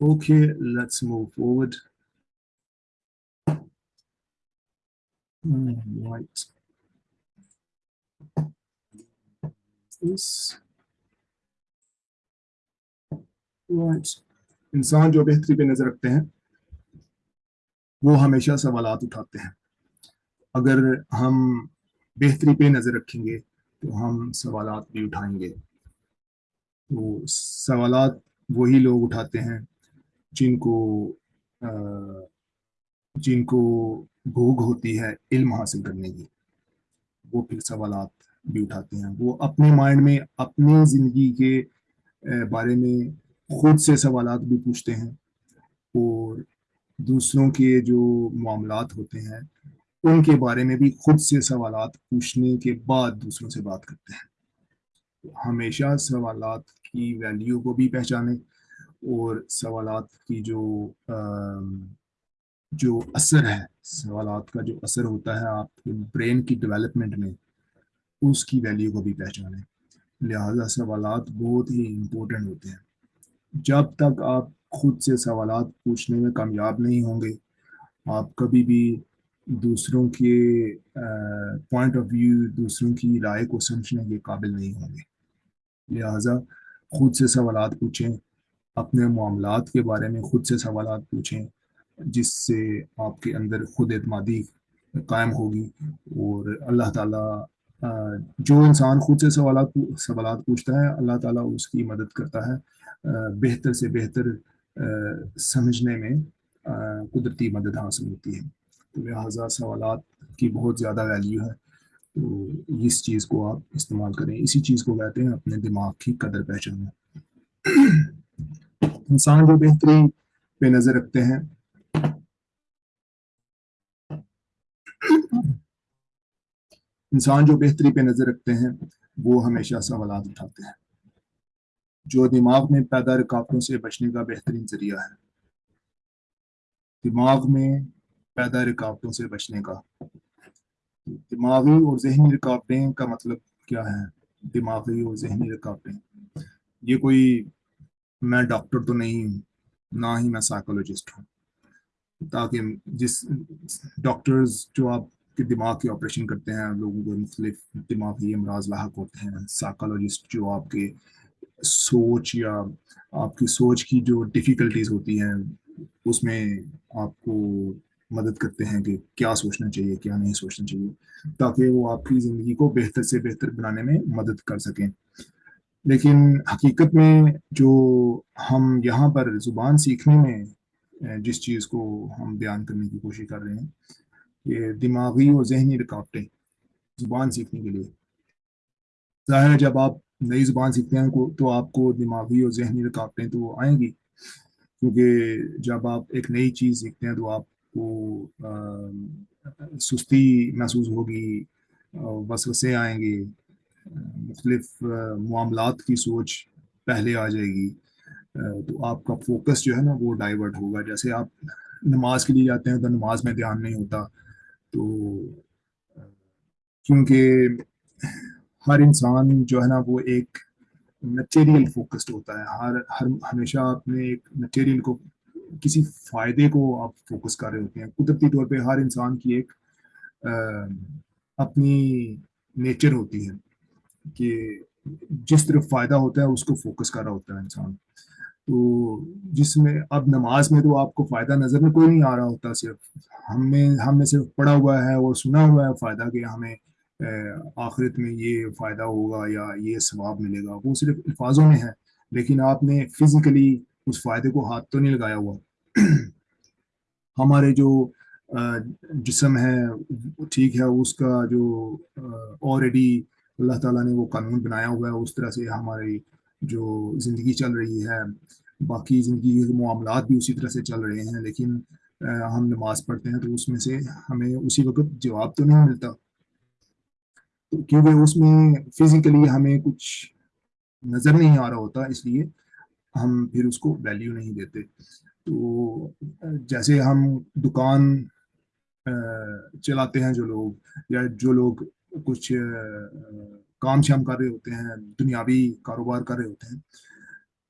Okay let's move forward right انسان جو بہتری پہ نظر رکھتے ہیں، وہ ہمیشہ سوالات اٹھاتے ہیں۔ اگر ہم بہتری پہ نظر رکھیں گے، تو ہم سوالات بھی اٹھائیں گے۔ تو سوالات وہی لوگ اٹھاتے ہیں جن کو جن کو بھوگ ہوتی ہے علم حاصل کرنے کی، وہ پھر سوالات بھی اٹھاتے ہیں۔ وہ اپنے مائنڈ میں، اپنی زندگی کے بارے میں خود سے سوالات بھی پوچھتے ہیں اور دوسروں کے جو معاملات ہوتے ہیں، ان کے بارے میں بھی خود سے سوالات پوچھنے کے بعد دوسروں سے بات کرتے ہیں۔ ہمیشہ سوالات کی ویلیو کو بھی پہچانیں۔ اور سوالات کی جو جو اثر ہے، سوالات کا جو اثر ہوتا ہے آپ کے برین کی ڈیولپمنٹ میں، اس کی ویلیو کو بھی پہچانیں۔ لہذا سوالات بہت ہی امپورٹنٹ ہوتے ہیں۔ جب تک آپ خود سے سوالات پوچھنے میں کامیاب نہیں ہوں گے، آپ کبھی بھی دوسروں کے پوائنٹ آف ویو دوسروں کی رائے کو سمجھنے کے قابل نہیں ہوں گے۔ لہٰذا خود سے سوالات پوچھیں۔ اپنے معاملات کے بارے میں خود سے سوالات پوچھیں، جس سے آپ کے اندر خود اعتمادی قائم ہوگی اور اللہ تعالیٰ جو انسان خود سے سوالات سوالات پوچھتا ہے، اللہ تعالیٰ اس کی مدد کرتا ہے بہتر سے بہتر سمجھنے میں قدرتی مدد حاصل ہوتی ہے۔ تو لہٰذا سوالات کی بہت زیادہ ویلیو ہے۔ تو اس چیز کو آپ استعمال کریں۔ اسی چیز کو کہتے ہیں اپنے دماغ کی قدر پہچاننا انسان جو بہتری پہ نظر رکھتے ہیں۔ انسان جو بہتری پہ نظر رکھتے ہیں، وہ ہمیشہ سوالات اٹھاتے ہیں۔ جو دماغ میں پیدا رکاوٹوں سے بچنے کا بہترین ذریعہ ہے۔ دماغ میں پیدا رکاوٹوں سے بچنے کا۔ دماغی اور ذہنی رکاوٹیں کا مطلب کیا ہے؟ دماغی اور ذہنی رکاوٹیں۔ یہ کوئی میں ڈاکٹر تو نہیں ہوں، نہ ہی میں سائیکولوجسٹ ہوں۔ تاکہ جس ڈاکٹرز جو آپ کے دماغ کے آپریشن کرتے ہیں، لوگوں کو مختلف دماغی امراض لاحق ہوتے ہیں۔ سائیکالوجسٹ جو آپ کے سوچ یا آپ کی سوچ کی جو ڈیفیکلٹیز ہوتی ہیں، اس میں آپ کو مدد کرتے ہیں کہ کیا سوچنا چاہیے، کیا نہیں سوچنا چاہیے، تاکہ وہ آپ کی زندگی کو بہتر سے بہتر بنانے میں مدد کر سکیں۔ لیکن حقیقت میں جو ہم یہاں پر زبان سیکھنے میں جس چیز کو ہم بیان کرنے کی کوشش کر رہے ہیں، یہ دماغی اور ذہنی رکاوٹیں زبان سیکھنے کے لیے۔ ظاہر ہے جب آپ نئی زبان سیکھتے ہیں تو آپ کو دماغی اور ذہنی رکاوٹیں تو آئیں گی۔ کیونکہ جب آپ ایک نئی چیز سیکھتے ہیں تو آپ کو سستی محسوس ہوگی وسوسے آئیں گے۔ مختلف معاملات کی سوچ پہلے آ جائے گی تو آپ کا فوکس جو ہے نا وہ ڈائیورٹ ہوگا۔ جیسے آپ نماز کے لیے جاتے ہیں تو نماز میں دھیان نہیں ہوتا، تو کیونکہ ہر انسان جو ہے نا وہ ایک مٹیریل فوکسڈ ہوتا ہے۔ ہر ہر، ہمیشہ اپنے ایک مٹیریل کو، کسی فائدے کو آپ فوکس کر رہے ہوتے ہیں۔ قدرتی طور پہ ہر انسان کی ایک اپنی نیچر ہوتی ہے۔ کہ جس طرف فائدہ ہوتا ہے اس کو فوکس کر رہا ہوتا ہے انسان۔ تو جس میں اب نماز میں تو آپ کو فائدہ نظر میں کوئی نہیں آ رہا ہوتا، صرف ہم نے ہم نے صرف پڑھا ہوا ہے اور سنا ہوا ہے فائدہ کہ ہمیں آخرت میں یہ فائدہ ہوگا یا یہ ثواب ملے گا۔ وہ صرف الفاظوں میں ہے، لیکن آپ نے فزیکلی اس فائدے کو ہاتھ تو نہیں لگایا ہوا۔ ہمارے جو جسم ہے ٹھیک ہے، اس کا جو آلریڈی اللہ تعالیٰ نے وہ قانون بنایا ہوا ہے، اس طرح سے ہماری جو زندگی چل رہی ہے، باقی زندگی کے معاملات بھی اسی طرح سے چل رہے ہیں، لیکن ہم نماز پڑھتے ہیں تو اس میں سے ہمیں اسی وقت جواب تو نہیں ملتا۔ کیونکہ اس میں فزیکلی ہمیں کچھ نظر نہیں آ رہا ہوتا، اس لیے ہم پھر اس کو ویلیو نہیں دیتے۔ تو، جیسے ہم دکان چلاتے ہیں جو لوگ، یا جو لوگ کچھ کام شام کر رہے ہوتے ہیں، دنیاوی کاروبار کر رہے ہوتے ہیں۔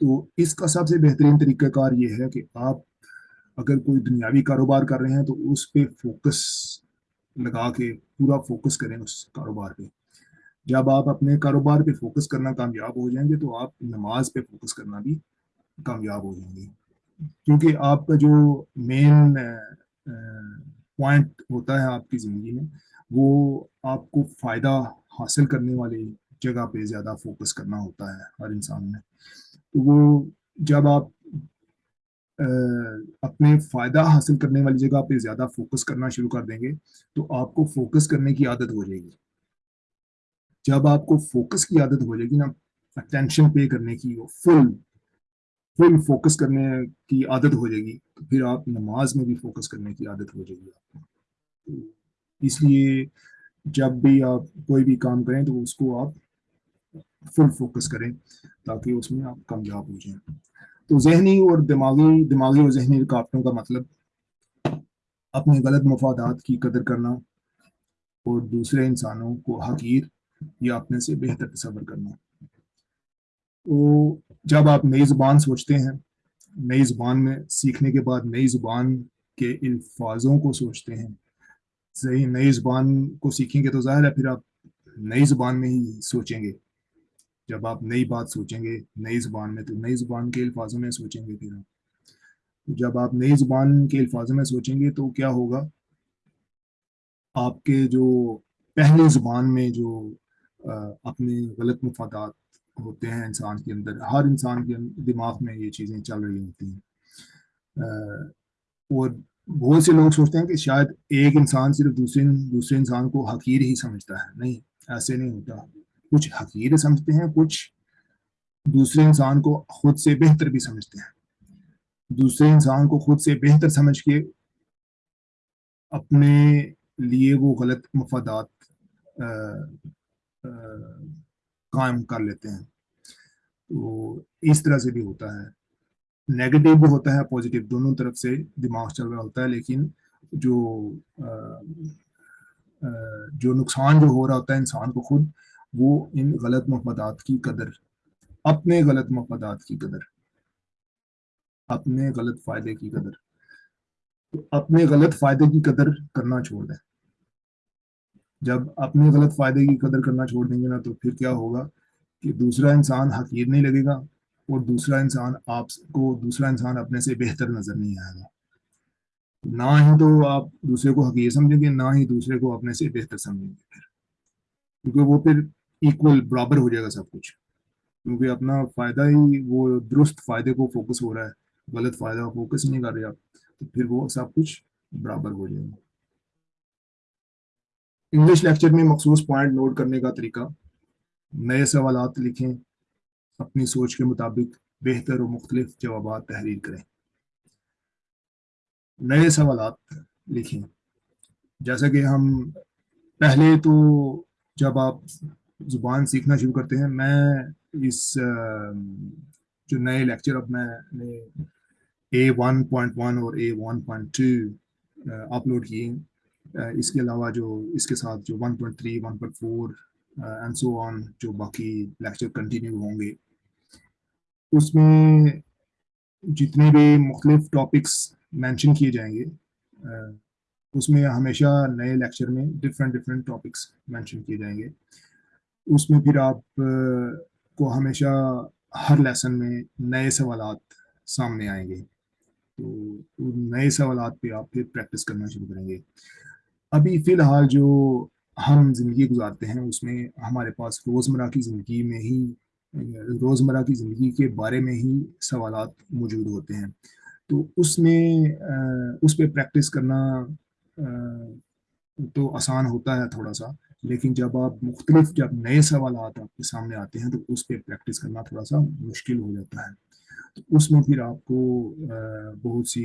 تو اس کا سب سے بہترین طریقہ کار یہ ہے کہ آپ اگر کوئی دنیاوی کاروبار کر رہے ہیں تو اس پہ فوکس لگا کے، پورا فوکس کریں اس کاروبار پہ۔ جب آپ اپنے کاروبار پہ فوکس کرنا کامیاب ہو جائیں گے تو آپ نماز پہ فوکس کرنا بھی کامیاب ہو جائیں گے۔ کیونکہ آپ کا جو مین پوائنٹ ہوتا ہے آپ کی زندگی میں وہ آپ کو فائدہ حاصل کرنے والی جگہ پہ زیادہ فوکس کرنا ہوتا ہے ہر انسان میں۔ تو وہ جب آپ اپنے فائدہ حاصل کرنے والی جگہ پہ زیادہ فوکس کرنا شروع کر دیں گے تو آپ کو فوکس کرنے کی عادت ہو جائے گی۔ جب آپ کو فوکس کی عادت ہو جائے گی نا اٹینشن پے کرنے کی فل فل فوکس کرنے کی عادت ہو جائے گی، تو پھر آپ نماز میں بھی فوکس کرنے کی عادت ہو جائے گی۔ آپ کو اس لیے جب بھی آپ کوئی بھی کام کریں تو اس کو آپ فل فوکس کریں تاکہ اس میں آپ کامیاب ہو جائیں۔ تو ذہنی اور دماغی دماغی اور ذہنی رکاوٹوں کا مطلب اپنے غلط مفادات کی قدر کرنا اور دوسرے انسانوں کو حقیر یا اپنے سے بہتر تصور کرنا۔ تو جب آپ نئی زبان سوچتے ہیں، نئی زبان میں سیکھنے کے بعد نئی زبان کے الفاظوں کو سوچتے ہیں صحیح نئی زبان کو سیکھیں گے تو ظاہر ہے پھر آپ نئی زبان میں ہی سوچیں گے۔ جب آپ نئی بات سوچیں گے نئی زبان میں تو نئی زبان کے الفاظوں میں سوچیں گے پھر آپ۔ جب آپ نئی زبان کے الفاظوں میں سوچیں گے تو کیا ہوگا؟ آپ کے جو پہلی زبان میں جو اپنے غلط مفادات ہوتے ہیں انسان کے اندر، ہر انسان کے دماغ میں یہ چیزیں چل رہی ہوتی ہیں۔ اور بہت سے لوگ سوچتے ہیں کہ شاید ایک انسان صرف دوسرے دوسرے انسان کو حقیر ہی سمجھتا ہے۔ نہیں، ایسے نہیں ہوتا۔ کچھ حقیر سمجھتے ہیں، کچھ دوسرے انسان کو خود سے بہتر بھی سمجھتے ہیں۔ دوسرے انسان کو خود سے بہتر سمجھ کے اپنے لیے وہ غلط مفادات قائم کر لیتے ہیں۔ تو اس طرح سے بھی ہوتا ہے۔ نیگیٹو بھی ہوتا ہے پازیٹیو دونوں طرف سے دماغ چل رہا ہوتا ہے، لیکن جو جو نقصان جو ہو رہا ہوتا ہے انسان کو خود، وہ ان غلط مفادات کی قدر، اپنے غلط مفادات کی قدر، اپنے غلط فائدے کی قدر، اپنے غلط فائدے کی قدر کرنا چھوڑ دیں۔ جب اپنے غلط فائدے کی قدر کرنا چھوڑ دیں گے نا، تو پھر کیا ہوگا کہ دوسرا انسان حقیر نہیں لگے گا۔ اور دوسرا انسان آپ کو، دوسرا انسان اپنے سے بہتر نظر نہیں آئے گا۔ نہ ہی تو آپ دوسرے کو حقیر سمجھیں گے، نہ ہی دوسرے کو اپنے سے بہتر سمجھیں گے پھر۔ کیونکہ وہ پھر ایکول برابر ہو جائے گا سب کچھ۔ کیونکہ اپنا فائدہ ہی وہ درست فائدے کو فوکس ہو رہا ہے۔ غلط فائدہ فوکس نہیں کر رہے آپ، تو پھر وہ سب کچھ برابر ہو جائے گا۔ انگلش لیکچر میں مخصوص پوائنٹ نوٹ کرنے کا طریقہ، نئے سوالات لکھیں۔ اپنی سوچ کے مطابق بہتر و مختلف جوابات تحریر کریں۔ نئے سوالات لکھیں۔ جیسا کہ ہم پہلے تو جب آپ زبان سیکھنا شروع کرتے ہیں، میں اس، جو نئے لیکچر، اب میں نے اے ون پوائنٹ ون اور A one point two upload کیے اس کے علاوہ جو اس کے ساتھ جو 1.3 1.4 اینڈ سو آن جو باقی لیکچر کنٹینیو ہوں گے۔ اس میں جتنے بھی مختلف ٹاپکس مینشن کیے جائیں گے اس میں ہمیشہ نئے لیکچر میں ڈفرینٹ ڈفرینٹ ٹاپکس مینشن کیے جائیں گے۔ اس میں پھر آپ کو ہمیشہ ہر لیسن میں نئے سوالات سامنے آئیں گے۔ تو نئے سوالات پہ آپ پھر پریکٹس کرنا شروع کریں گے۔ ابھی فی الحال جو ہم زندگی گزارتے ہیں، اس میں ہمارے پاس روزمرہ کی زندگی میں ہی روزمرہ کی زندگی کے بارے میں ہی سوالات موجود ہوتے ہیں۔ تو اس میں اس پہ پریکٹس کرنا تو آسان ہوتا ہے تھوڑا سا، لیکن جب آپ مختلف، جب نئے سوالات آپ کے سامنے آتے ہیں تو اس پہ پریکٹس کرنا تھوڑا سا مشکل ہو جاتا ہے۔ تو اس میں پھر آپ کو بہت سی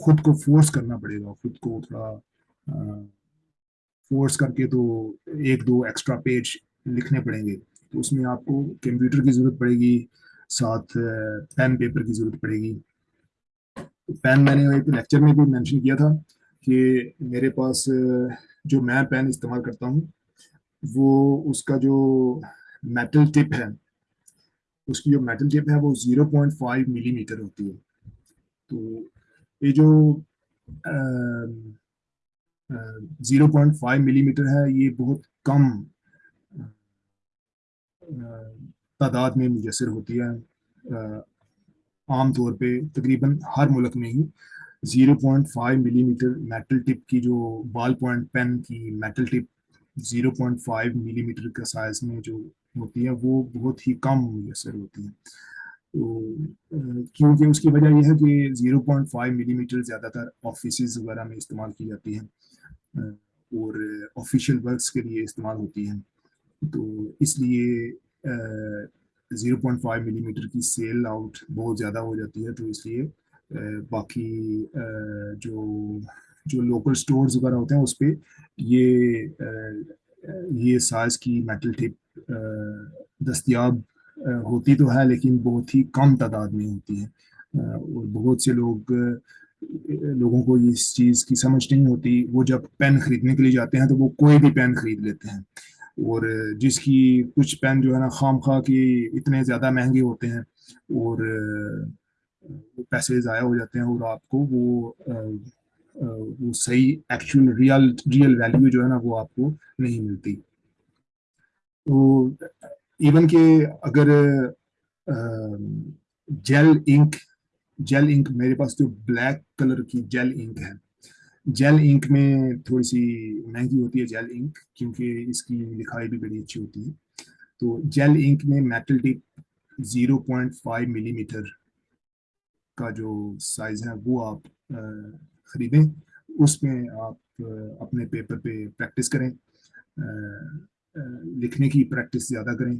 خود کو فورس کرنا پڑے گا۔ خود کو تھوڑا فورس کر کے تو ایک دو ایکسٹرا پیج لکھنے پڑیں گے۔ تو اس میں آپ کو کمپیوٹر کی ضرورت پڑے گی، ساتھ پین پیپر کی ضرورت پڑے گی۔ پین میں نے ایک لیکچر میں بھی مینشن کیا تھا کہ میرے پاس جو میں پین استعمال کرتا ہوں، وہ اس کا جو میٹل ٹپ ہے، اس کی جو میٹل ٹپ ہے، وہ zero point five millimetre ہوتی ہے۔ تو یہ جو zero point five millimetre ہے، یہ بہت کم تعداد میں میسر ہوتی ہے عام طور پہ تقریباً ہر ملک میں ہی۔ Zero point five millimetre metal tip کی جو بال پوائنٹ پین کی metal tip zero point five millimetre کا سائز میں جو ہوتی ہے، وہ بہت ہی کم میسر ہوتی ہیں تو کیونکہ اس کی وجہ یہ ہے کہ zero point five millimetre زیادہ تر آفیسز وغیرہ میں استعمال کی جاتی ہیں اور آفیشیل ورکس کے لیے استعمال ہوتی ہیں۔ تو اس لیے zero point five millimetre کی سیل آؤٹ بہت زیادہ ہو جاتی ہے تو اس لیے باقی جو جو لوکل سٹورز وغیرہ ہوتے ہیں اس پہ یہ یہ سائز کی میٹل ٹپ دستیاب ہوتی تو ہے لیکن بہت ہی کم تعداد میں ہوتی ہے۔ اور بہت سے لوگ لوگوں کو اس چیز کی سمجھ نہیں ہوتی۔ وہ جب پین خریدنے کے لیے جاتے ہیں تو وہ کوئی بھی پین خرید لیتے ہیں۔ اور جس کی کچھ پین جو ہے نا خام خواہ کی اتنے زیادہ مہنگے ہوتے ہیں اور پیسے ضائع ہو جاتے ہیں اور آپ کو وہ وہ صحیح ایکچوئل ریئل ریئل ویلیو جو ہے نا وہ آپ کو نہیں ملتی۔ تو ایون کہ اگر جیل انک جیل انک میرے پاس جو بلیک کلر کی جیل انک ہے جیل انک میں تھوڑی سی مہنگی ہوتی ہے جیل انک، کیونکہ اس کی لکھائی بھی بڑی اچھی ہوتی ہے۔ تو جیل انک میں metal tip zero point five millimetre کا جو سائز ہے، وہ آپ خریدیں۔ اس میں آپ اپنے پیپر پہ پریکٹس کریں۔ لکھنے کی پریکٹس زیادہ کریں۔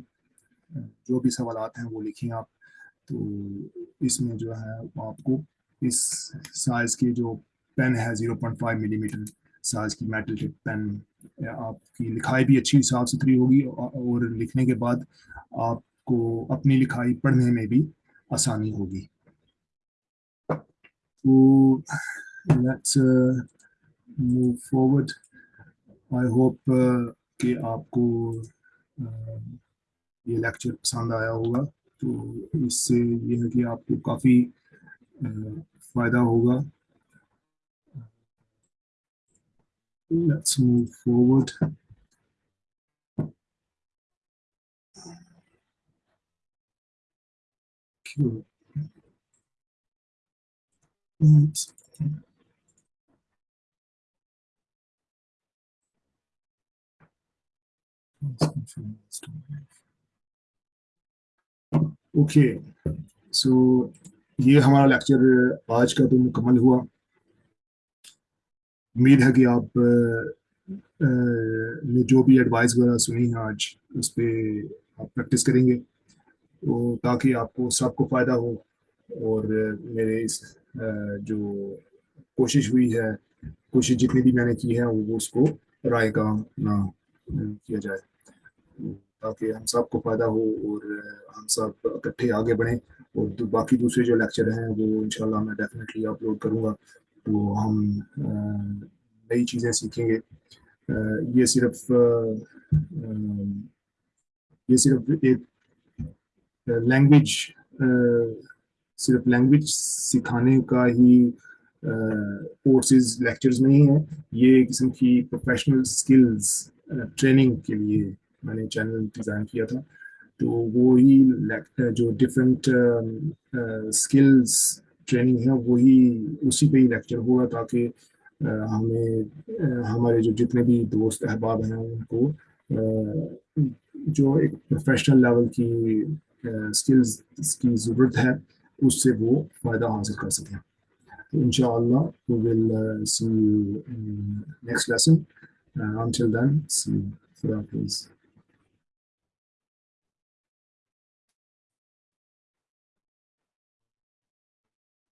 جو بھی سوالات ہیں وہ لکھیں آپ۔ تو اس میں جو ہے آپ کو اس سائز کی جو پین ہے zero point five millimetre size کی میٹل ٹپ پین آپ کی لکھائی بھی اچھی صاف ستھری ہوگی اور لکھنے کے بعد آپ کو اپنی لکھائی پڑھنے میں بھی آسانی ہوگی تو let's move forward I hope کہ آپ کو یہ لیکچر پسند آیا ہوگا تو اس سے یہ ہے کہ آپ کو کافی فائدہ ہوگا let's move forward Cool. Oops. Okay so یہ ہمارا لیکچر آج کا تو مکمل ہوا امید ہے کہ آپ نے جو بھی ایڈوائس وغیرہ سنی ہے آج اس پہ آپ پریکٹس کریں گے۔ تو تاکہ آپ کو، سب کو فائدہ ہو اور میرے اس جو کوشش ہوئی ہے، کوشش جتنی بھی میں نے کی ہے، وہ اس کو رائے کا نہ کیا جائے۔ تاکہ ہم سب کو فائدہ ہو اور ہم سب اکٹھے آگے بڑھیں اور باقی دوسرے جو لیکچر ہیں، وہ انشاءاللہ میں ڈیفینیٹلی اپلوڈ کروں گا۔ تو ہم نئی چیزیں سیکھیں گے۔ یہ صرف یہ صرف ایک لینگویج صرف لینگویج سکھانے کا ہی کورسز لیکچرز نہیں ہیں۔ یہ قسم کی پروفیشنل سکلز ٹریننگ کے لیے میں نے چینل ڈیزائن کیا تھا۔ تو وہی جو ڈفرینٹ اسکلس ٹریننگ ہے، وہی اسی پہ ہی لیکچر ہوگا تاکہ ہمیں ہمارے جو جتنے بھی دوست، احباب ہیں، ان کو جو ایک پروفیشنل لیول کی اسکلز کی ضرورت ہے، اس سے وہ فائدہ حاصل کر سکیں۔ تو ان شاء اللہ will see next lesson until then see خدا حافظ